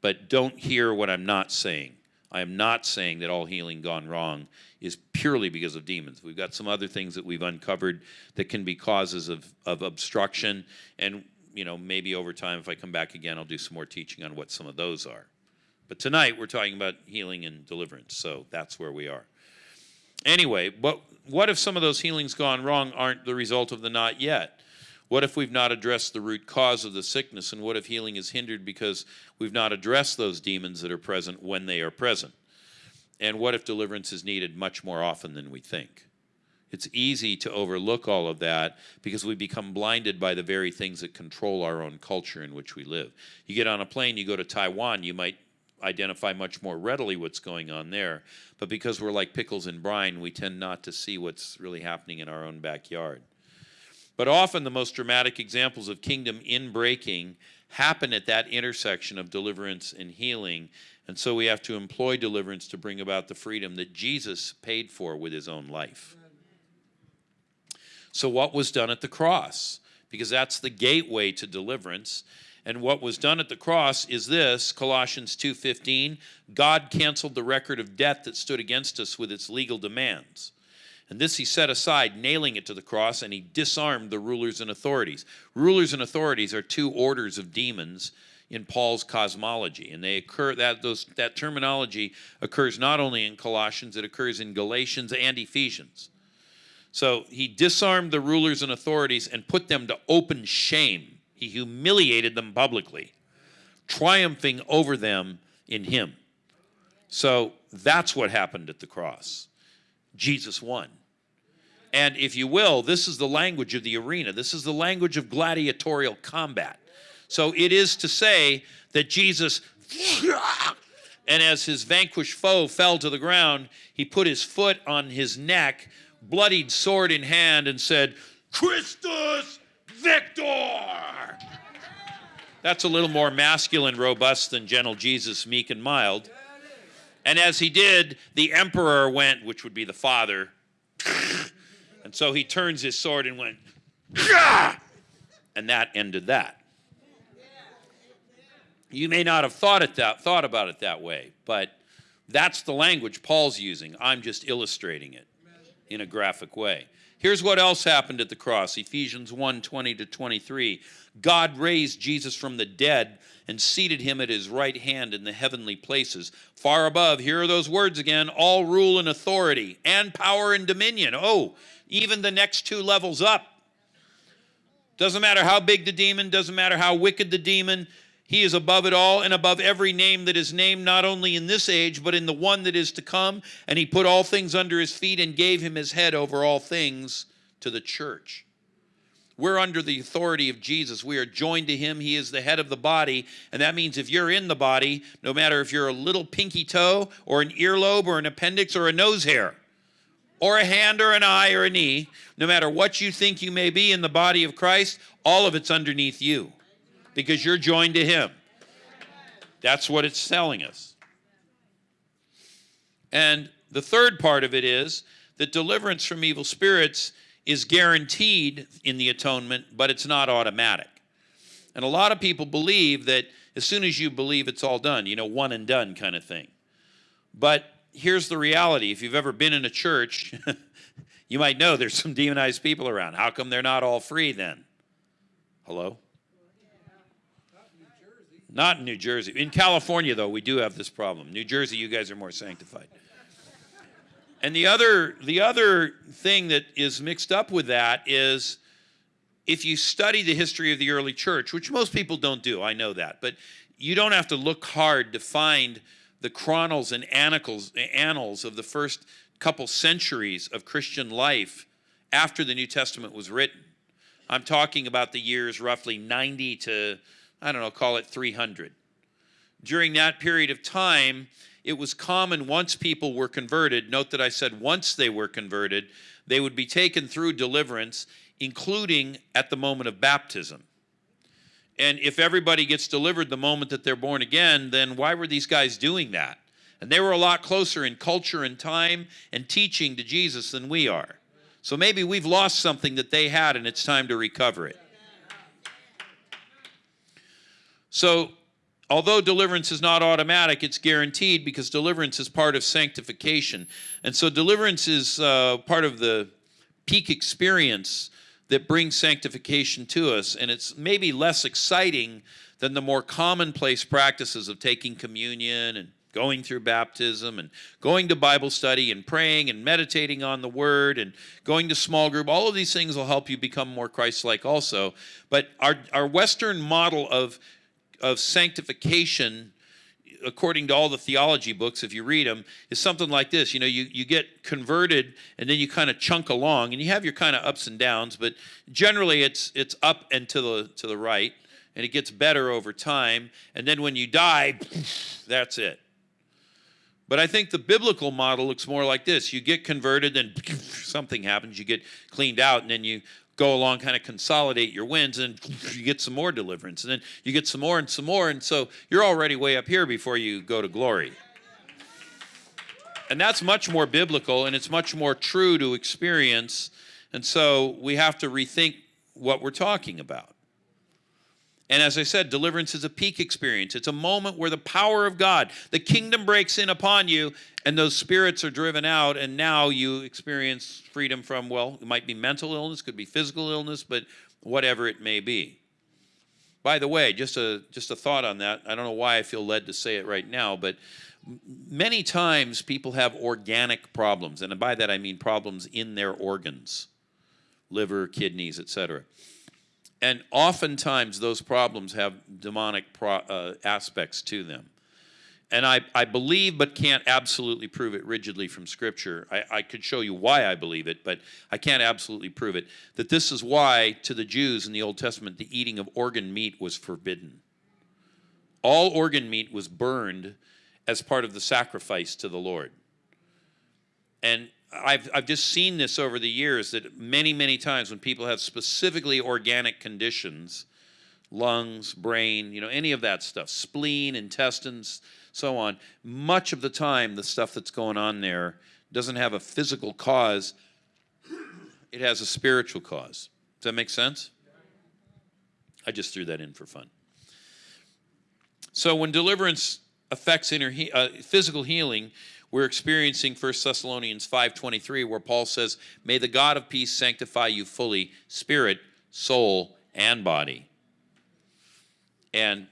But don't hear what I'm not saying. I am not saying that all healing gone wrong is purely because of demons. We've got some other things that we've uncovered that can be causes of, of obstruction, and you know, maybe over time, if I come back again, I'll do some more teaching on what some of those are. But tonight, we're talking about healing and deliverance, so that's where we are. Anyway, what, what if some of those healings gone wrong aren't the result of the not yet? What if we've not addressed the root cause of the sickness? And what if healing is hindered because we've not addressed those demons that are present when they are present? And what if deliverance is needed much more often than we think? It's easy to overlook all of that because we become blinded by the very things that control our own culture in which we live. You get on a plane, you go to Taiwan, you might identify much more readily what's going on there. But because we're like pickles in brine, we tend not to see what's really happening in our own backyard. But often the most dramatic examples of kingdom inbreaking happen at that intersection of deliverance and healing. And so we have to employ deliverance to bring about the freedom that Jesus paid for with his own life. So what was done at the cross? Because that's the gateway to deliverance. And what was done at the cross is this, Colossians 2:15, God canceled the record of debt that stood against us with its legal demands. And this he set aside, nailing it to the cross, and he disarmed the rulers and authorities. Rulers and authorities are two orders of demons in Paul's cosmology, and they occur that those that terminology occurs not only in Colossians, it occurs in Galatians and Ephesians. So he disarmed the rulers and authorities and put them to open shame. He humiliated them publicly, triumphing over them in him. So that's what happened at the cross. Jesus won. And if you will, this is the language of the arena. This is the language of gladiatorial combat. So it is to say that Jesus And as his vanquished foe fell to the ground, he put his foot on his neck, bloodied sword in hand, and said, Christus Victor! That's a little more masculine, robust than gentle Jesus, meek and mild. And as he did, the emperor went, which would be the father, and so he turns his sword and went, and that ended that. You may not have thought it that thought about it that way, but that's the language Paul's using. I'm just illustrating it in a graphic way. Here's what else happened at the cross. Ephesians 1, 20 to 23. God raised Jesus from the dead and seated him at his right hand in the heavenly places. Far above, here are those words again all rule and authority, and power and dominion. Oh, even the next two levels up. Doesn't matter how big the demon, doesn't matter how wicked the demon, he is above it all and above every name that is named, not only in this age, but in the one that is to come. And he put all things under his feet and gave him his head over all things to the church. We're under the authority of Jesus. We are joined to him. He is the head of the body. And that means if you're in the body, no matter if you're a little pinky toe or an earlobe or an appendix or a nose hair, or a hand or an eye or a knee, no matter what you think you may be in the body of Christ, all of it's underneath you because you're joined to Him. That's what it's telling us. And the third part of it is that deliverance from evil spirits is guaranteed in the atonement, but it's not automatic. And a lot of people believe that as soon as you believe it's all done, you know, one and done kind of thing. But here's the reality if you've ever been in a church, you might know there's some demonized people around. How come they're not all free then? Hello? Not in New Jersey. In California, though, we do have this problem. New Jersey, you guys are more sanctified. And the other, the other thing that is mixed up with that is if you study the history of the early church, which most people don't do, I know that, but you don't have to look hard to find the chronicles and annals, annals of the first couple centuries of Christian life after the New Testament was written. I'm talking about the years roughly 90 to I don't know, call it 300. During that period of time, it was common once people were converted, note that I said once they were converted, they would be taken through deliverance, including at the moment of baptism. And if everybody gets delivered the moment that they're born again, then why were these guys doing that? And they were a lot closer in culture and time and teaching to Jesus than we are. So maybe we've lost something that they had and it's time to recover it. So, although deliverance is not automatic, it's guaranteed because deliverance is part of sanctification. And so, deliverance is uh, part of the peak experience that brings sanctification to us. And it's maybe less exciting than the more commonplace practices of taking communion and going through baptism and going to Bible study and praying and meditating on the Word and going to small group. All of these things will help you become more Christ like also. But our, our Western model of of sanctification according to all the theology books, if you read them, is something like this. You know, you, you get converted and then you kind of chunk along and you have your kind of ups and downs, but generally it's it's up and to the to the right, and it gets better over time. And then when you die, that's it. But I think the biblical model looks more like this. You get converted, then something happens, you get cleaned out, and then you go along, kind of consolidate your wins, and you get some more deliverance. And then you get some more and some more. And so you're already way up here before you go to glory. And that's much more biblical and it's much more true to experience. And so we have to rethink what we're talking about. And as I said, deliverance is a peak experience. It's a moment where the power of God, the kingdom breaks in upon you, and those spirits are driven out, and now you experience freedom from, well, it might be mental illness, could be physical illness, but whatever it may be. By the way, just a just a thought on that. I don't know why I feel led to say it right now, but many times people have organic problems, and by that I mean problems in their organs, liver, kidneys, etc and oftentimes those problems have demonic pro, uh, aspects to them. And I, I believe but can't absolutely prove it rigidly from Scripture. I, I could show you why I believe it, but I can't absolutely prove it. That this is why, to the Jews in the Old Testament, the eating of organ meat was forbidden. All organ meat was burned as part of the sacrifice to the Lord. And I've, I've just seen this over the years that many, many times when people have specifically organic conditions, lungs, brain, you know, any of that stuff, spleen, intestines, so on, much of the time the stuff that's going on there doesn't have a physical cause, it has a spiritual cause. Does that make sense? I just threw that in for fun. So when deliverance affects inner he- uh, physical healing, we're experiencing 1 Thessalonians 5:23 where Paul says, "May the God of peace sanctify you fully, spirit, soul, and body." And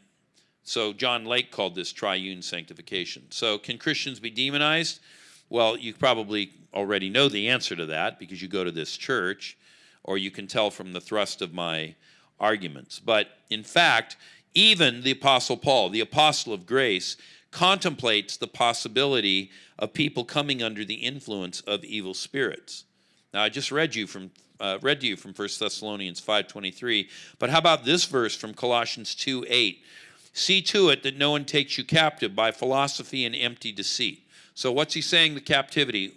so John Lake called this triune sanctification. So can Christians be demonized? Well, you probably already know the answer to that because you go to this church or you can tell from the thrust of my arguments. But in fact, even the apostle Paul, the apostle of grace, contemplates the possibility of people coming under the influence of evil spirits. Now, I just read you from uh, read to you from 1 Thessalonians 5:23, but how about this verse from Colossians 2:8? See to it that no one takes you captive by philosophy and empty deceit. So what's he saying the captivity?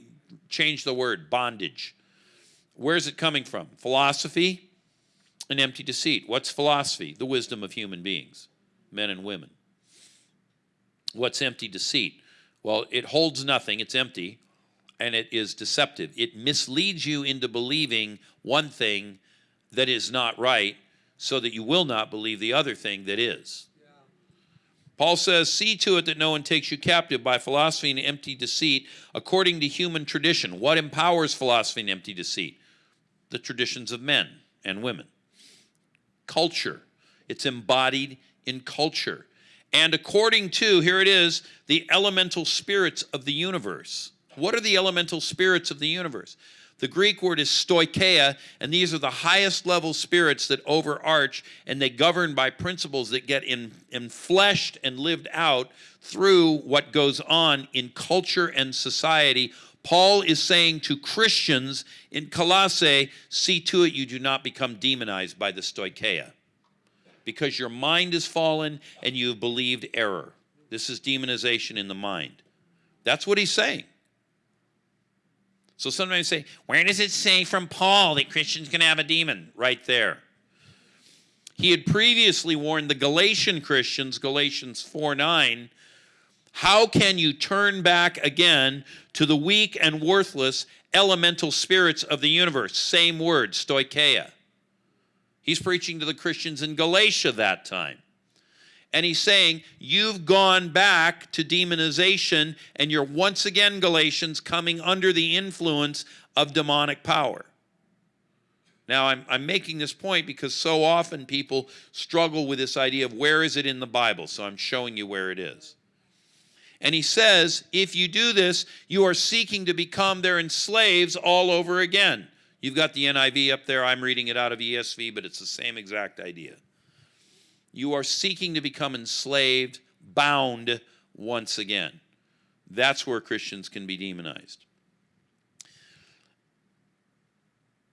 Change the word, bondage. Where's it coming from? Philosophy and empty deceit. What's philosophy? The wisdom of human beings, men and women. What's empty deceit? Well, it holds nothing, it's empty, and it is deceptive. It misleads you into believing one thing that is not right so that you will not believe the other thing that is. Paul says, See to it that no one takes you captive by philosophy and empty deceit according to human tradition. What empowers philosophy and empty deceit? The traditions of men and women. Culture. It's embodied in culture and according to, here it is, the elemental spirits of the universe. What are the elemental spirits of the universe? The Greek word is stoicheia, and these are the highest level spirits that overarch and they govern by principles that get in, infleshed and lived out through what goes on in culture and society. Paul is saying to Christians in Colossae, see to it you do not become demonized by the stoicheia because your mind is fallen and you have believed error. This is demonization in the mind. That's what he's saying. So sometimes say, where does it say from Paul that Christians can have a demon? Right there. He had previously warned the Galatian Christians, Galatians 4 9, how can you turn back again to the weak and worthless elemental spirits of the universe? Same word, stoicheia. He's preaching to the Christians in Galatia that time. And he's saying, You've gone back to demonization, and you're once again, Galatians, coming under the influence of demonic power. Now, I'm, I'm making this point because so often people struggle with this idea of where is it in the Bible, so I'm showing you where it is. And he says, if you do this, you are seeking to become their enslaves all over again. You've got the NIV up there. I'm reading it out of ESV, but it's the same exact idea. You are seeking to become enslaved, bound once again. That's where Christians can be demonized.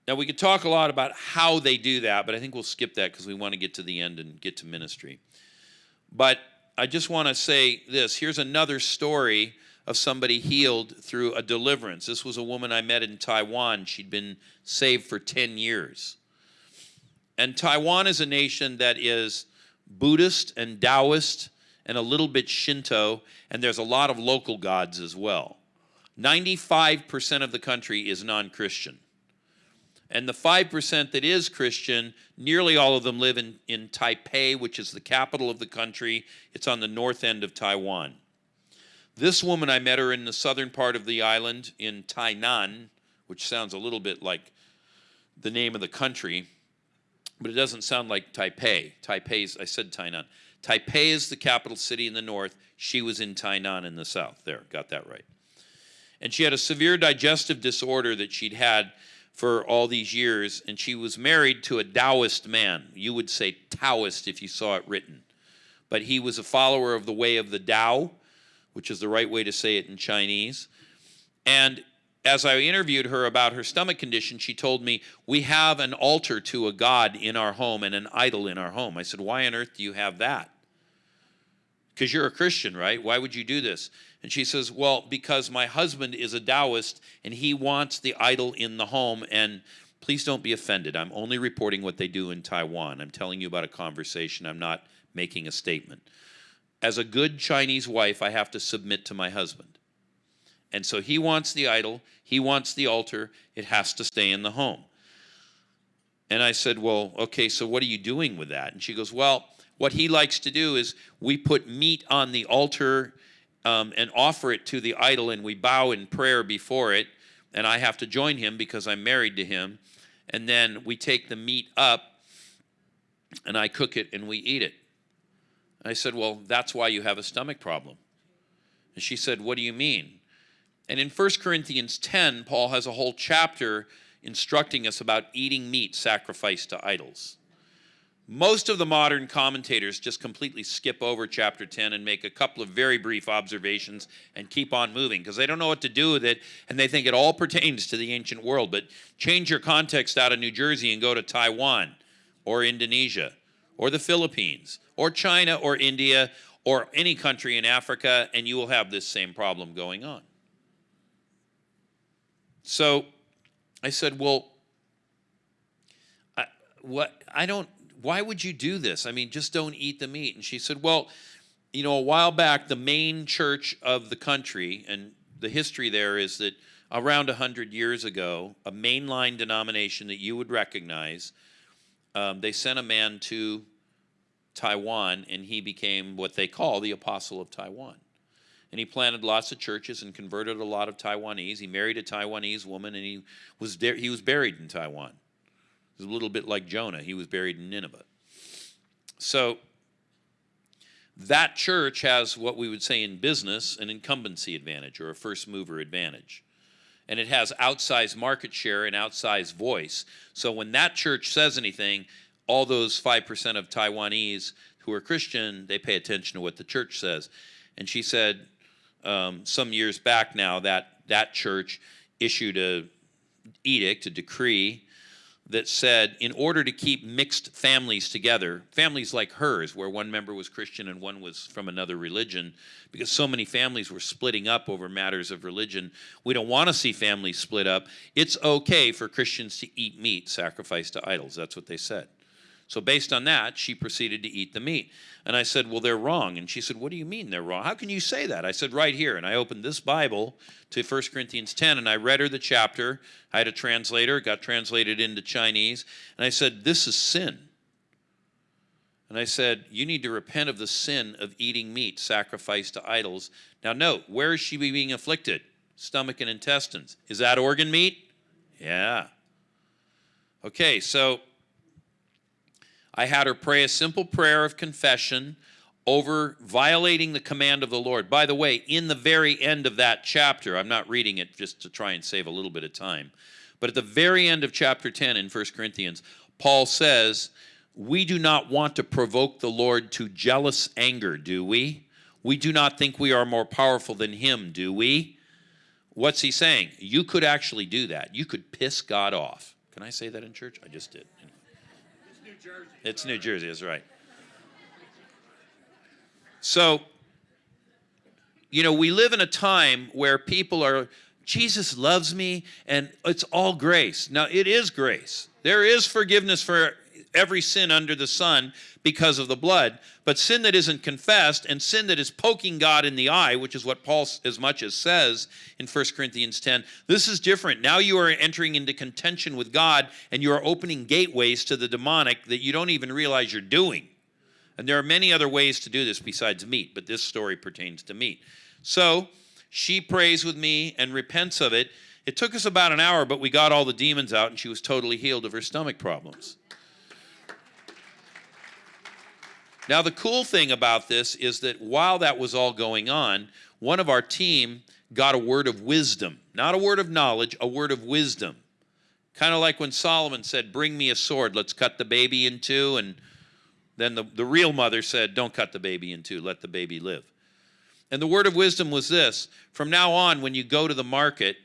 Now, we could talk a lot about how they do that, but I think we'll skip that because we want to get to the end and get to ministry. But I just want to say this here's another story of somebody healed through a deliverance. This was a woman I met in Taiwan. She'd been saved for 10 years. And Taiwan is a nation that is Buddhist and Taoist and a little bit Shinto, and there's a lot of local gods as well. 95% of the country is non Christian. And the 5% that is Christian, nearly all of them live in, in Taipei, which is the capital of the country. It's on the north end of Taiwan. This woman, I met her in the southern part of the island in Tainan, which sounds a little bit like the name of the country, but it doesn't sound like Taipei. Taipei's, I said Tainan. Taipei is the capital city in the north. She was in Tainan in the south. There, got that right. And she had a severe digestive disorder that she'd had for all these years, and she was married to a Taoist man. You would say Taoist if you saw it written. But he was a follower of the way of the Tao, which is the right way to say it in Chinese. And as I interviewed her about her stomach condition, she told me, We have an altar to a god in our home and an idol in our home. I said, Why on earth do you have that? because you're a Christian, right? Why would you do this? And she says, Well, because my husband is a Taoist and he wants the idol in the home. And please don't be offended. I'm only reporting what they do in Taiwan. I'm telling you about a conversation. I'm not making a statement. As a good Chinese wife, I have to submit to my husband. And so he wants the idol, he wants the altar, it has to stay in the home. And I said, Well, okay, so what are you doing with that? And she goes, Well, what he likes to do is we put meat on the altar um, and offer it to the idol, and we bow in prayer before it. And I have to join him because I'm married to him. And then we take the meat up and I cook it and we eat it. I said, Well, that's why you have a stomach problem. And she said, What do you mean? And in 1 Corinthians 10, Paul has a whole chapter instructing us about eating meat sacrificed to idols. Most of the modern commentators just completely skip over chapter 10 and make a couple of very brief observations and keep on moving because they don't know what to do with it and they think it all pertains to the ancient world. But change your context out of New Jersey and go to Taiwan or Indonesia or the Philippines or China or India or any country in Africa and you will have this same problem going on. So I said, well, I, what I don't why would you do this? I mean, just don't eat the meat. And she said, well, you know, a while back, the main church of the country, and the history there is that around 100 years ago, a mainline denomination that you would recognize, um, they sent a man to Taiwan, and he became what they call the Apostle of Taiwan. And he planted lots of churches and converted a lot of Taiwanese. He married a Taiwanese woman, and he was he was buried in Taiwan. It was a little bit like Jonah. He was buried in Nineveh. So that church has what we would say in business an incumbency advantage or a first mover advantage. And it has outsized market share and outsized voice. So when that church says anything, all those 5% of Taiwanese who are Christian, they pay attention to what the church says. And she said um, some years back now that that church issued a edict, a decree, that said in order to keep mixed families together, families like hers, where one member was Christian and one was from another religion, because so many families were splitting up over matters of religion, we don't want to see families split up. It's okay for Christians to eat meat sacrificed to idols. That's what they said. So based on that, she proceeded to eat the meat. And I said, Well, they're wrong. And she said, What do you mean they're wrong? How can you say that? I said, Right here. And I opened this Bible to 1 Corinthians 10 and I read her the chapter. I had a translator, got translated into Chinese. And I said, This is sin. And I said, You need to repent of the sin of eating meat sacrificed to idols. Now, note, where is she being afflicted? Stomach and intestines. Is that organ meat? Yeah. Okay, so I had her pray a simple prayer of confession over violating the command of the Lord. By the way, in the very end of that chapter, I'm not reading it just to try and save a little bit of time, but at the very end of chapter 10 in 1 Corinthians, Paul says, We do not want to provoke the Lord to jealous anger, do we? We do not think we are more powerful than him, do we? What's he saying? You could actually do that. You could piss God off. Can I say that in church? I just did. Jersey. It's New Jersey, that's right. So, you know, we live in a time where people are, Jesus loves me and it's all grace. Now, it is grace. There is forgiveness for every sin under the sun because of the blood. But sin that isn't confessed and sin that is poking God in the eye, which is what Paul as much as says in 1 Corinthians 10, this is different. Now you are entering into contention with God and you are opening gateways to the demonic that you don't even realize you're doing. And there are many other ways to do this besides meat, but this story pertains to meat. So she prays with me and repents of it. It took us about an hour, but we got all the demons out and she was totally healed of her stomach problems. Now, the cool thing about this is that while that was all going on, one of our team got a word of wisdom, not a word of knowledge, a word of wisdom. Kind of like when Solomon said, Bring me a sword, let's cut the baby in two. And then the, the real mother said, Don't cut the baby in two, let the baby live. And the word of wisdom was this from now on, when you go to the market,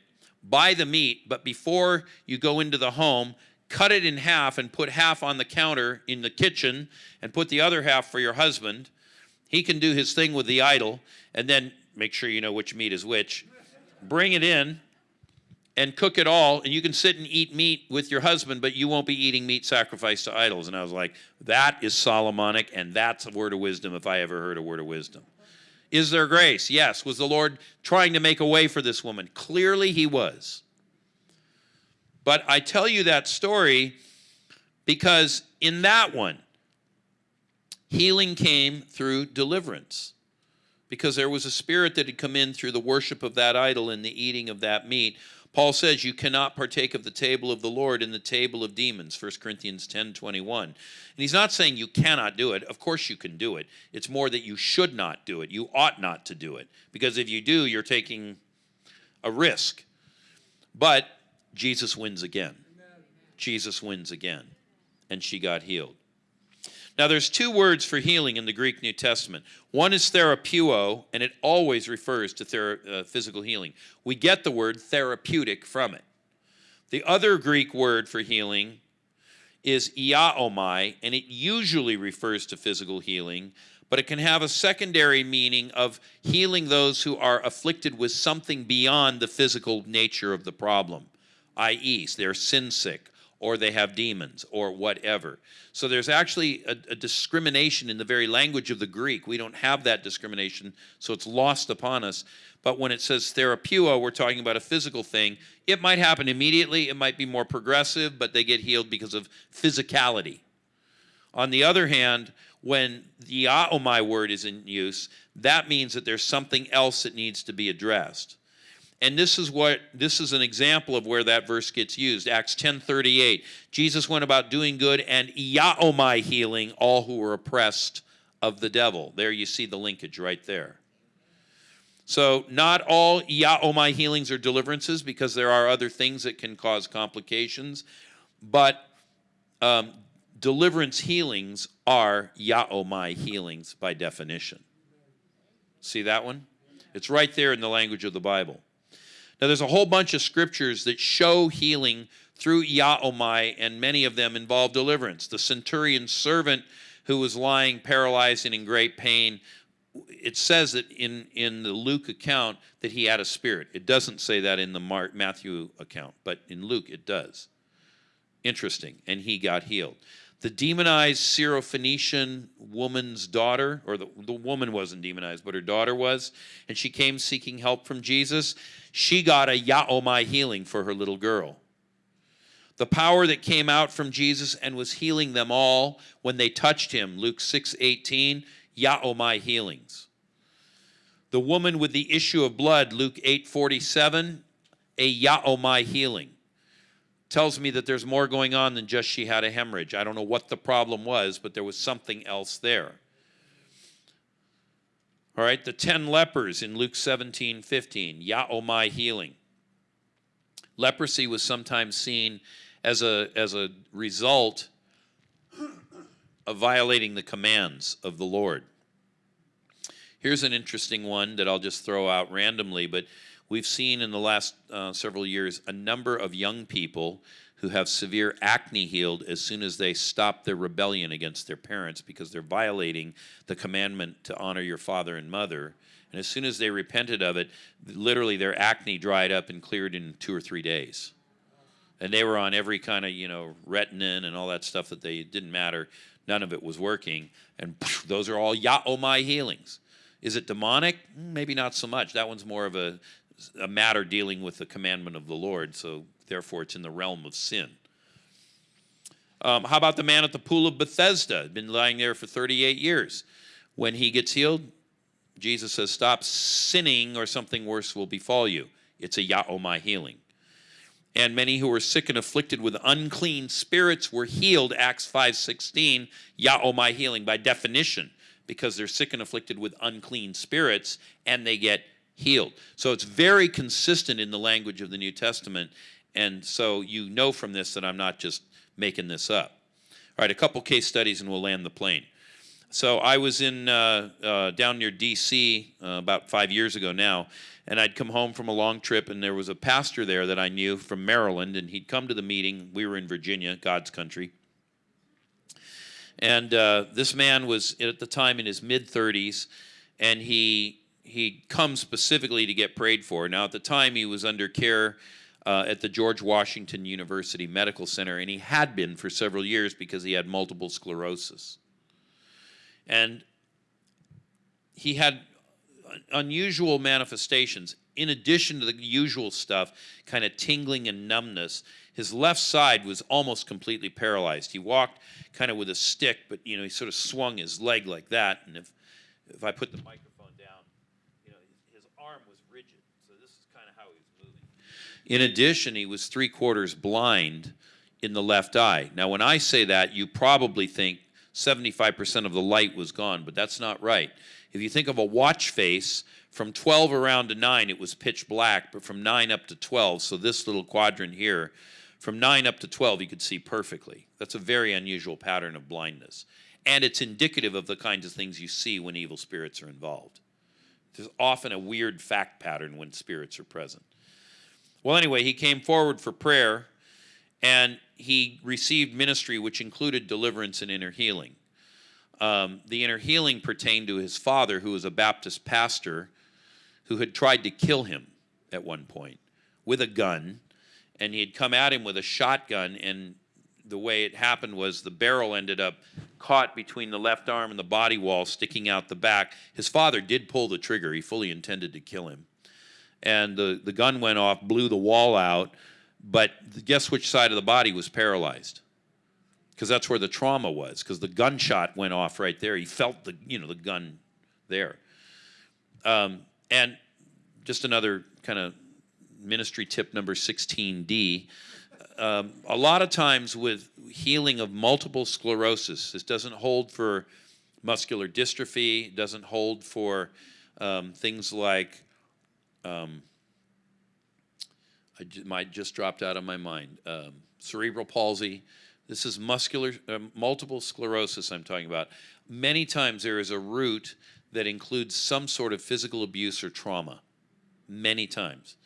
buy the meat, but before you go into the home, cut it in half and put half on the counter in the kitchen and put the other half for your husband He can do his thing with the idol and then make sure you know which meat is which. Bring it in and cook it all, and you can sit and eat meat with your husband, but you won't be eating meat sacrificed to idols. And I was like, that is Solomonic, and that's a word of wisdom if I ever heard a word of wisdom. Is there grace? Yes. Was the Lord trying to make a way for this woman? Clearly, he was. But I tell you that story because in that one, healing came through deliverance because there was a spirit that had come in through the worship of that idol and the eating of that meat. Paul says you cannot partake of the table of the Lord in the table of demons, 1 Corinthians 10 21. And he's not saying you cannot do it. Of course you can do it. It's more that you should not do it. You ought not to do it. Because if you do, you're taking a risk. But Jesus wins again. Jesus wins again. And she got healed. Now, there's two words for healing in the Greek New Testament. One is therapeuo, and it always refers to thera- uh, physical healing. We get the word therapeutic from it. The other Greek word for healing is iaomai, and it usually refers to physical healing, but it can have a secondary meaning of healing those who are afflicted with something beyond the physical nature of the problem, i.e., they're sin sick or they have demons or whatever. So there's actually a, a, discrimination in the very language of the Greek. We don't have that discrimination, so it's lost upon us. But when it says therapeuo, we're talking about a physical thing. It might happen immediately, it might be more progressive, but they get healed because of physicality. On the other hand, when the iaomai oh word is in use, that means that there's something else that needs to be addressed. And this is what this is an example of where that verse gets used. Acts 10:38. Jesus went about doing good and iaomai healing all who were oppressed of the devil. There you see the linkage right there. So not all iaomai healings are deliverances because there are other things that can cause complications, but um, deliverance healings are iaomai healings by definition. See that one? It's right there in the language of the Bible. Now, there's a whole bunch of scriptures that show healing through iaomai, and many of them involve deliverance. The centurion's servant who was lying paralyzed and in great pain, it says that in, in the Luke account that he had a spirit. It doesn't say that in the Matthew account, but in Luke it does. Interesting. And he got healed the demonized Syrophoenician woman's daughter, or the, the woman wasn't demonized, but her daughter was, and she came seeking help from Jesus, she got a iaomai healing for her little girl. The power that came out from Jesus and was healing them all when they touched him, Luke 6 18, iaomai healings. The woman with the issue of blood, Luke 8 47, a iaomai healing tells me that there's more going on than just she had a hemorrhage. I don't know what the problem was, but there was something else there. All right, the 10 lepers in Luke 17 15, iaomai healing. Leprosy was sometimes seen as a, as a result of violating the commands of the Lord. Here's an interesting one that I'll just throw out randomly, but We've seen in the last uh, several years a number of young people who have severe acne healed as soon as they stop their rebellion against their parents because they're violating the commandment to honor your father and mother. And as soon as they repented of it, literally their acne dried up and cleared in two or three days. And they were on every kind of, you know, retinin and all that stuff that they didn't matter. None of it was working. And those are all iaomai healings. Is it demonic? Maybe not so much. That one's more of a a matter dealing with the commandment of the Lord, so therefore it's in the realm of sin. Um, how about the man at the pool of Bethesda? Been lying there for 38 years. When he gets healed, Jesus says, Stop sinning, or something worse will befall you. It's a iaomai healing. And many who were sick and afflicted with unclean spirits were healed, Acts 5.16, iaomai healing by definition, because they're sick and afflicted with unclean spirits, and they get healed. So it's very consistent in the language of the New Testament. And so you know from this that I'm not just making this up. All right, a couple case studies and we'll land the plane. So I was in uh, uh, down near D.C. Uh, about five years ago now, and I'd come home from a long trip, and there was a pastor there that I knew from Maryland, and he'd come to the meeting. We were in Virginia, God's country, And uh, this man was at the time in his mid 30s, and he he comes specifically to get prayed for. Now, at the time, he was under care uh, at the George Washington University Medical Center, and he had been for several years because he had multiple sclerosis. And he had unusual manifestations. In addition to the usual stuff, kind of tingling and numbness, his left side was almost completely paralyzed. He walked kind of with a stick, but you know he sort of swung his leg like that. And if if I put the microphone down, you know his, his arm was rigid. So this is kind of how he was moving. In addition, he was three quarters blind in the left eye. Now, when I say that, you probably think 75% of the light was gone, but that's not right. If you think of a watch face, from 12 around to 9, it was pitch black, but from 9 up to 12, so this little quadrant here, from 9 up to 12, you could see perfectly. That's a very unusual pattern of blindness. And it's indicative of the kinds of things you see when evil spirits are involved. There's often a weird fact pattern when spirits are present. Well, anyway, he came forward for prayer and he received ministry which included deliverance and inner healing. Um, the inner healing pertained to his father, who was a Baptist pastor who had tried to kill him at one point with a gun. And he had come at him with a shotgun, and the way it happened was the barrel ended up caught between the left arm and the body wall, sticking out the back. His father did pull the trigger, he fully intended to kill him. And the, the gun went off, blew the wall out, but guess which side of the body was paralyzed? because that's where the trauma was because the gunshot went off right there he felt the you know the gun there um, and just another kind of ministry tip number 16d um, a lot of times with healing of multiple sclerosis this doesn't hold for muscular dystrophy doesn't hold for um, things like um, I j- might just dropped out of my mind um, cerebral palsy this is muscular, uh, multiple sclerosis I'm talking about. Many times there is a root that includes some sort of physical abuse or trauma. Many times.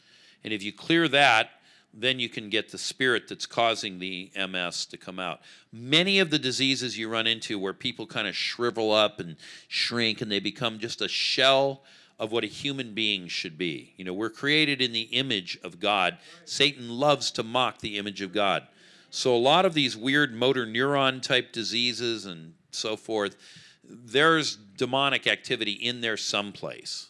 And if you clear that, then you can get the spirit that's causing the MS to come out. Many of the diseases you run into where people kind of shrivel up and shrink and they become just a shell of what a human being should be. You know, we're created in the image of God. Satan loves to mock the image of God. So a lot of these weird motor neuron type diseases and so forth, there's demonic activity in there someplace.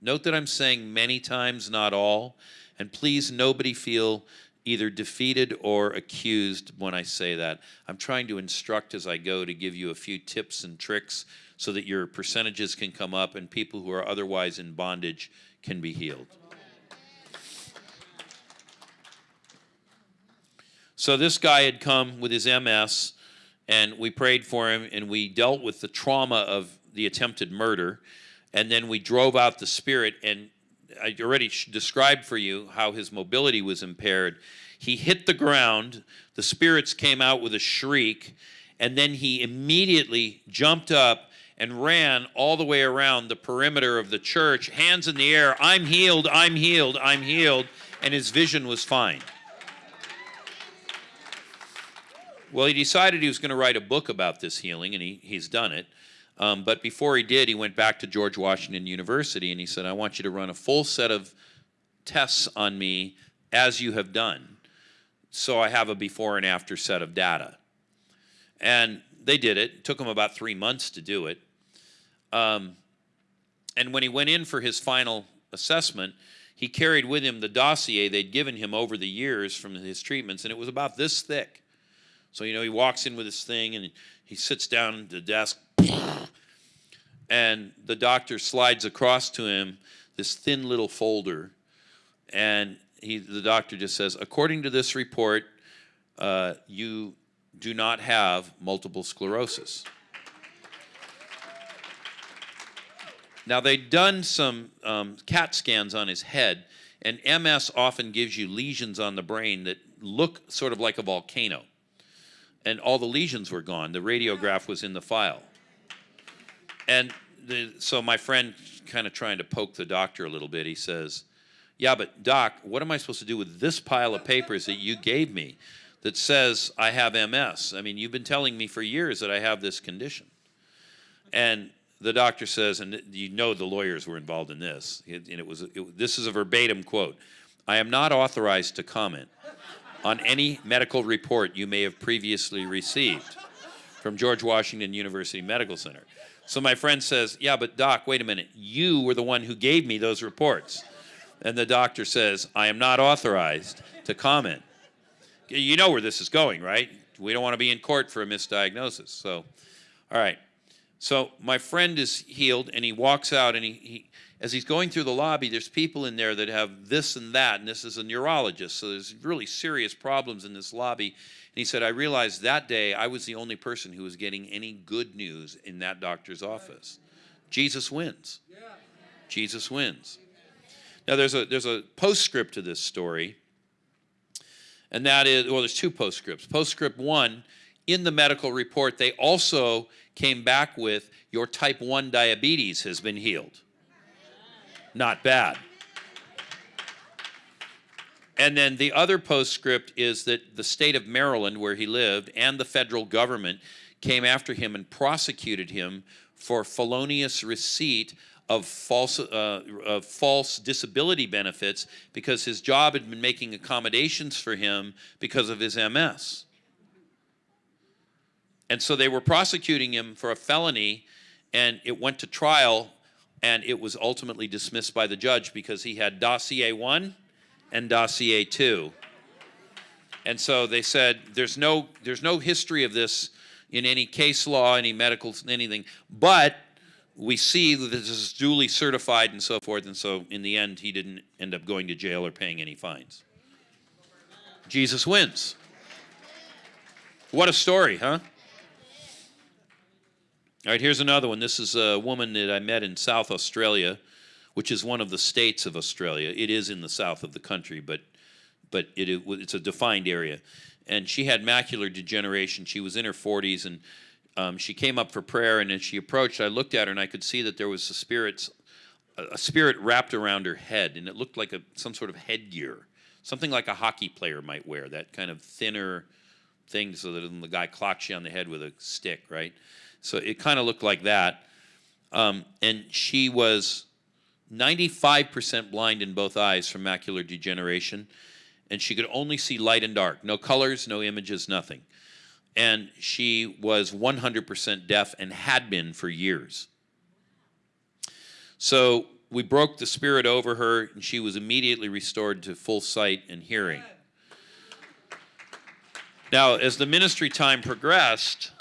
Note that I'm saying many times, not all, and please nobody feel either defeated or accused when I say that. I'm trying to instruct as I go to give you a few tips and tricks so that your percentages can come up and people who are otherwise in bondage can be healed. So this guy had come with his MS, and we prayed for him, and we dealt with the trauma of the attempted murder, and then we drove out the spirit. And I already described for you how his mobility was impaired. He hit the ground. The spirits came out with a shriek, and then he immediately jumped up and ran all the way around the perimeter of the church, hands in the air. I'm healed. I'm healed. I'm healed. And his vision was fine. Well, he decided he was going to write a book about this healing, and he, he's done it. Um, but before he did, he went back to George Washington University and he said, I want you to run a full set of tests on me as you have done. So I have a before and after set of data. And they did it. It took them about three months to do it. Um, and when he went in for his final assessment, he carried with him the dossier they'd given him over the years from his treatments, and it was about this thick. So, you know, he walks in with his thing and he sits down at the desk, and the doctor slides across to him this thin little folder. And he, the doctor just says, according to this report, uh, you do not have multiple sclerosis. Now, they'd done some um, CAT scans on his head, and MS often gives you lesions on the brain that look sort of like a volcano and all the lesions were gone. The radiograph was in the file. And the, so my friend, kind of trying to poke the doctor a little bit, he says, Yeah, but doc, what am I supposed to do with this pile of papers that you gave me? that says I have MS. I mean, you've been telling me for years that I have this condition. And the doctor says, and you know the lawyers were involved in this, and it was, it, this is a verbatim quote I am not authorized to comment on any medical report you may have previously received from George Washington University Medical Center. So my friend says, Yeah, but doc, wait a minute. You were the one who gave me those reports. And the doctor says, I am not authorized to comment. You know where this is going, right? We don't want to be in court for a misdiagnosis. So, all right. So my friend is healed, and he walks out, and he, he, as he's going through the lobby, there's people in there that have this and that, and this is a neurologist, so there's really serious problems in this lobby. And he said, I realized that day I was the only person who was getting any good news in that doctor's office. Jesus wins. Jesus wins. Now there's a there's a postscript to this story, and that is well, there's two postscripts. Postscript one, in the medical report, they also came back with your type 1 diabetes has been healed. Not bad. And then the other postscript is that the state of Maryland, where he lived, and the federal government came after him and prosecuted him for felonious receipt of false, uh, of false disability benefits because his job had been making accommodations for him because of his MS. And so they were prosecuting him for a felony, and it went to trial, and it was ultimately dismissed by the judge because he had dossier one and dossier two. And so they said there's no there's no history of this in any case law, any medical anything, but we see that this is duly certified and so forth. And so in the end, he didn't end up going to jail or paying any fines. Jesus wins. What a story, huh? All right, here's another one. This is a woman that I met in South Australia, which is one of the states of Australia. It is in the south of the country, but but it, it's a defined area. And she had macular degeneration. She was in her 40s, and um, she came up for prayer. And as she approached, I looked at her, and I could see that there was a spirit, a spirit wrapped around her head, and it looked like a some sort of headgear, something like a hockey player might wear. That kind of thinner thing, so that the guy clocks you on the head with a stick, right? So it kind of looked like that. Um, and she was 95% blind in both eyes from macular degeneration. And she could only see light and dark, no colors, no images, nothing. And she was 100% deaf and had been for years. So we broke the spirit over her, and she was immediately restored to full sight and hearing. Now, as the ministry time progressed,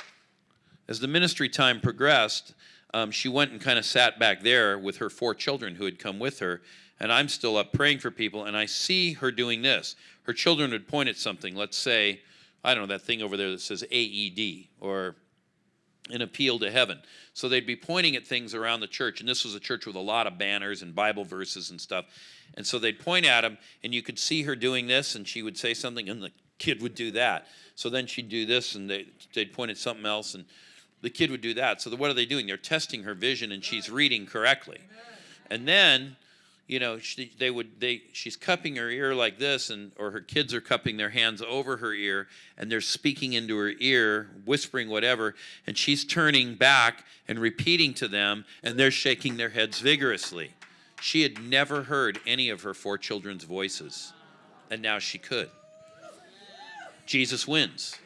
as the ministry time progressed, um, she went and kind of sat back there with her four children who had come with her. And I'm still up praying for people, and I see her doing this. Her children would point at something, let's say, I don't know, that thing over there that says AED or an appeal to heaven. So they'd be pointing at things around the church, and this was a church with a lot of banners and Bible verses and stuff. And so they'd point at them, and you could see her doing this, and she would say something, and the kid would do that. So then she'd do this, and they, they'd point at something else, and the kid would do that. So what are they doing? They're testing her vision, and she's reading correctly. And then, you know, she, they would they she's cupping her ear like this, and or her kids are cupping their hands over her ear, and they're speaking into her ear, whispering whatever, and she's turning back and repeating to them, and they're shaking their heads vigorously. She had never heard any of her four children's voices, and now she could. Jesus wins.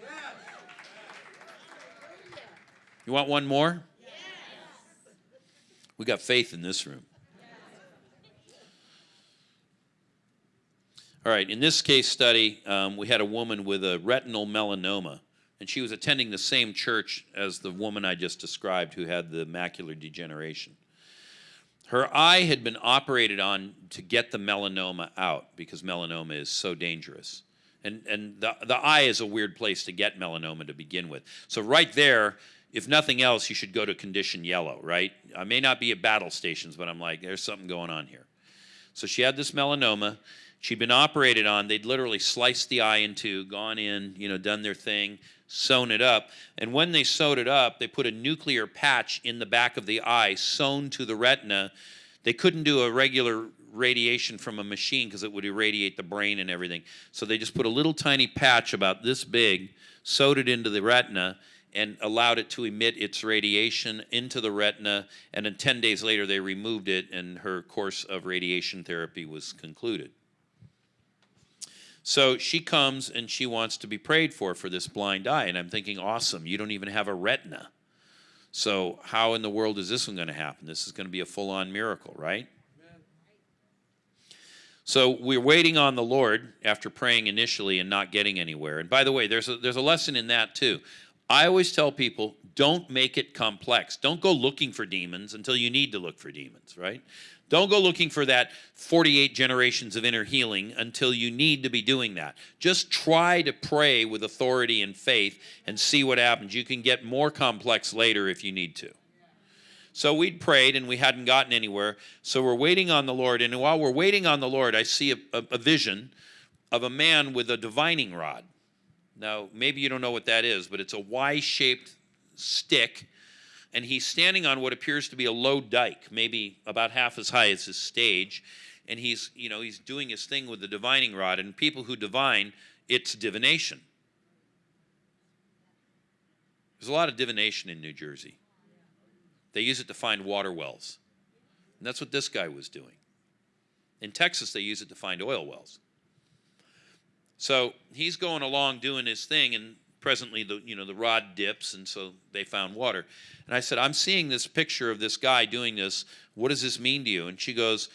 You want one more? Yes. We got faith in this room. All right, in this case study, um, we had a woman with a retinal melanoma, and she was attending the same church as the woman I just described who had the macular degeneration. Her eye had been operated on to get the melanoma out because melanoma is so dangerous. And, and the, the eye is a weird place to get melanoma to begin with. So, right there, if nothing else, you should go to condition yellow, right? I may not be at battle stations, but I'm like, there's something going on here. So she had this melanoma. She'd been operated on. They'd literally sliced the eye in two, gone in, you know, done their thing, sewn it up. And when they sewed it up, they put a nuclear patch in the back of the eye, sewn to the retina. They couldn't do a regular radiation from a machine because it would irradiate the brain and everything. So they just put a little tiny patch about this big, sewed it into the retina, and allowed it to emit its radiation into the retina. And then 10 days later, they removed it, and her course of radiation therapy was concluded. So she comes and she wants to be prayed for for this blind eye. And I'm thinking, awesome, you don't even have a retina. So, how in the world is this one going to happen? This is going to be a full on miracle, right? So we're waiting on the Lord after praying initially and not getting anywhere. And by the way, there's a, there's a lesson in that too. I always tell people don't make it complex. Don't go looking for demons until you need to look for demons, right? Don't go looking for that 48 generations of inner healing until you need to be doing that. Just try to pray with authority and faith and see what happens. You can get more complex later if you need to. So we'd prayed and we hadn't gotten anywhere. So we're waiting on the Lord. And while we're waiting on the Lord, I see a, a, a vision of a man with a divining rod. Now, maybe you don't know what that is, but it's a Y shaped stick. And he's standing on what appears to be a low dike, maybe about half as high as his stage. And he's, you know, he's doing his thing with the divining rod. And people who divine, it's divination. There's a lot of divination in New Jersey. They use it to find water wells. And that's what this guy was doing. In Texas, they use it to find oil wells. So he's going along doing his thing, and presently the you know the rod dips, and so they found water. And I said, I'm seeing this picture of this guy doing this. What does this mean to you? And she goes,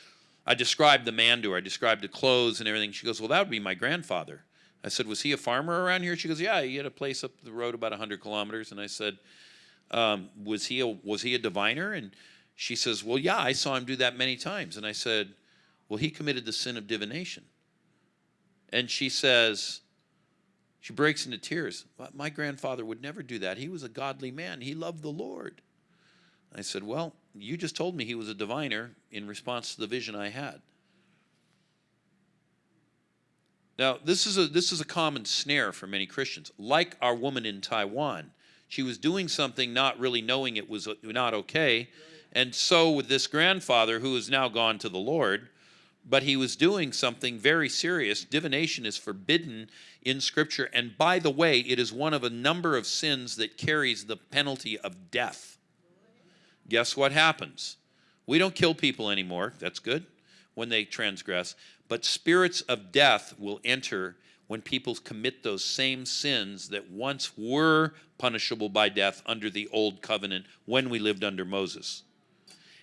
I described the man to her. I described the clothes and everything. She goes, Well, that would be my grandfather. I said, Was he a farmer around here? She goes, Yeah, he had a place up the road about 100 kilometers. And I said, um, was he a, was he a diviner? And she says, well, yeah, I saw him do that many times. And I said, well, he committed the sin of divination. And she says, she breaks into tears. My grandfather would never do that. He was a godly man. He loved the Lord. I said, well, you just told me he was a diviner in response to the vision I had. Now, this is a, this is a common snare for many Christians. Like our woman in Taiwan, she was doing something not really knowing it was uh, not okay. And so with this grandfather who is now gone to the Lord, but he was doing something very serious. Divination is forbidden in Scripture. And by the way, it is one of a number of sins that carries the penalty of death. Guess what happens? We don't kill people anymore. That's good when they transgress. But spirits of death will enter when people commit those same sins that once were punishable by death under the old covenant when we lived under Moses.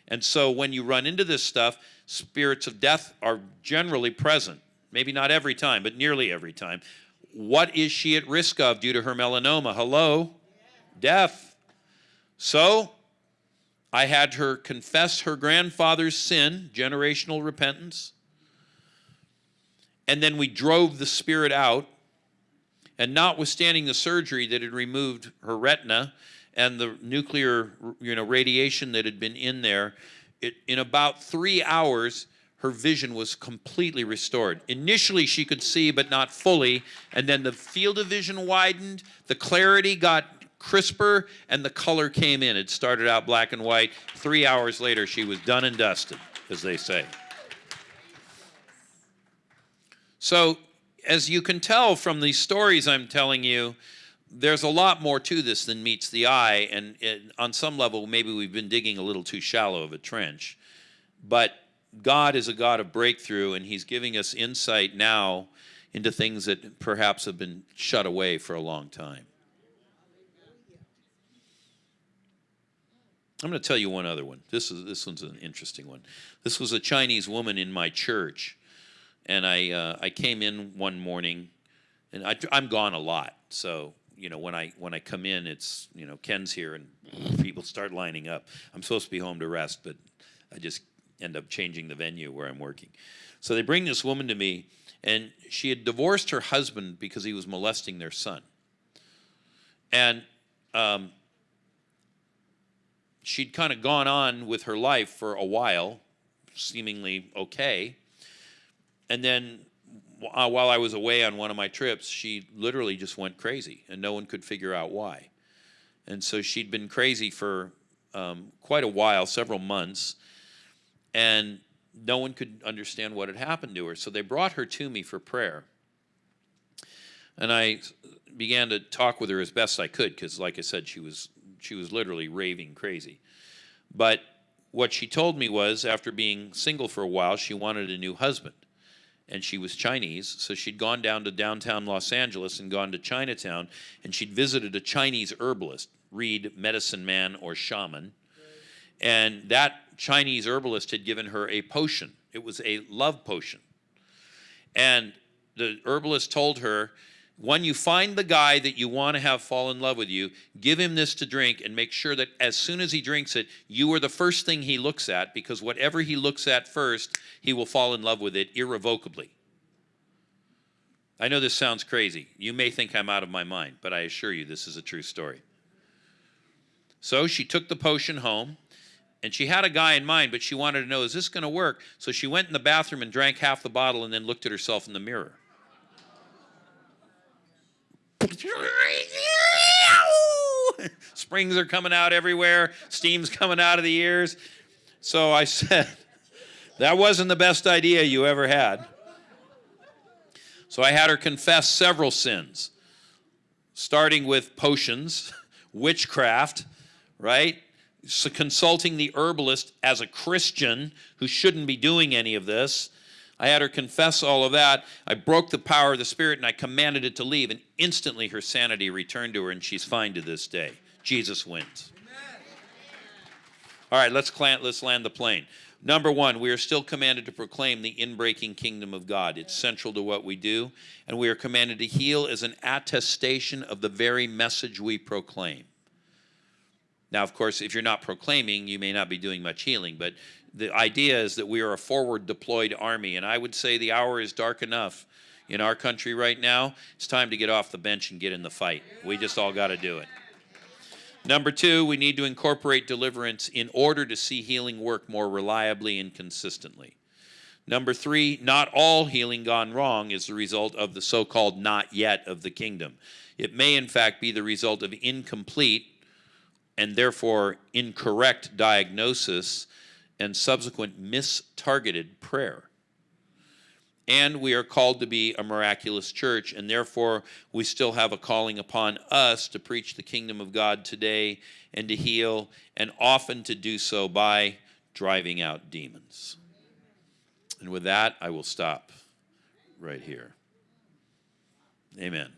And so when you run into this stuff, spirits of death are generally present. Maybe not every time, but nearly every time. What is she at risk of due to her melanoma? Hello? Death. So I had her confess her grandfather's sin, generational repentance and then we drove the spirit out. And notwithstanding the surgery that had removed her retina and the nuclear you know, radiation that had been in there, it, in about three hours, her vision was completely restored. Initially, she could see, but not fully. And then the field of vision widened, the clarity got crisper, and the color came in. It started out black and white. Three hours later, she was done and dusted, as they say. So, as you can tell from these stories I'm telling you, there's a lot more to this than meets the eye, and on some level, maybe we've been digging a little too shallow of a trench. But God is a God of breakthrough, and He's giving us insight now into things that perhaps have been shut away for a long time. I'm going to tell you one other one. This is this one's an interesting one. This was a Chinese woman in my church and I uh, I came in one morning, and I, I'm gone a lot. So you know when I when I come in, it's you know Ken's here, and people start lining up. I'm supposed to be home to rest, but I just end up changing the venue where I'm working. So they bring this woman to me, and she had divorced her husband because he was molesting their son, and. Um, she'd kind of gone on with her life for a while, seemingly okay and then uh, while I was away on one of my trips, she literally just went crazy, and no one could figure out why. And so she'd been crazy for um, quite a while, several months. And no one could understand what had happened to her. So they brought her to me for prayer. And I began to talk with her as best I could because, like I said, she was, she was literally raving crazy. But what she told me was after being single for a while, she wanted a new husband. And she was Chinese, so she'd gone down to downtown Los Angeles and gone to Chinatown, and she'd visited a Chinese herbalist, read medicine man or shaman. And that Chinese herbalist had given her a potion. It was a love potion. And the herbalist told her, when you find the guy that you want to have fall in love with you, give him this to drink and make sure that as soon as he drinks it, you are the first thing he looks at because whatever he looks at first, he will fall in love with it irrevocably. I know this sounds crazy. You may think I'm out of my mind, but I assure you this is a true story. So she took the potion home and she had a guy in mind, but she wanted to know, is this going to work? So she went in the bathroom and drank half the bottle and then looked at herself in the mirror. Springs are coming out everywhere, steam's coming out of the ears. So I said, that wasn't the best idea you ever had. So I had her confess several sins, starting with potions, witchcraft, right? So consulting the herbalist as a Christian who shouldn't be doing any of this. I had her confess all of that. I broke the power of the Spirit and I commanded it to leave, and instantly her sanity returned to her, and she's fine to this day. Jesus wins. All right, let's, let's land the plane. Number one, we are still commanded to proclaim the inbreaking kingdom of God. It's central to what we do. And we are commanded to heal as an attestation of the very message we proclaim. Now, of course, if you're not proclaiming, you may not be doing much healing, but the idea is that we are a forward deployed army. And I would say the hour is dark enough in our country right now. It's time to get off the bench and get in the fight. We just all got to do it. Number two, we need to incorporate deliverance in order to see healing work more reliably and consistently. Number three, not all healing gone wrong is the result of the so called not yet of the kingdom. It may, in fact, be the result of incomplete and therefore incorrect diagnosis and subsequent mistargeted prayer and we are called to be a miraculous church, and therefore we still have a calling upon us to preach the kingdom of God today and to heal, and often to do so by driving out demons. And with that, I will stop right here. Amen.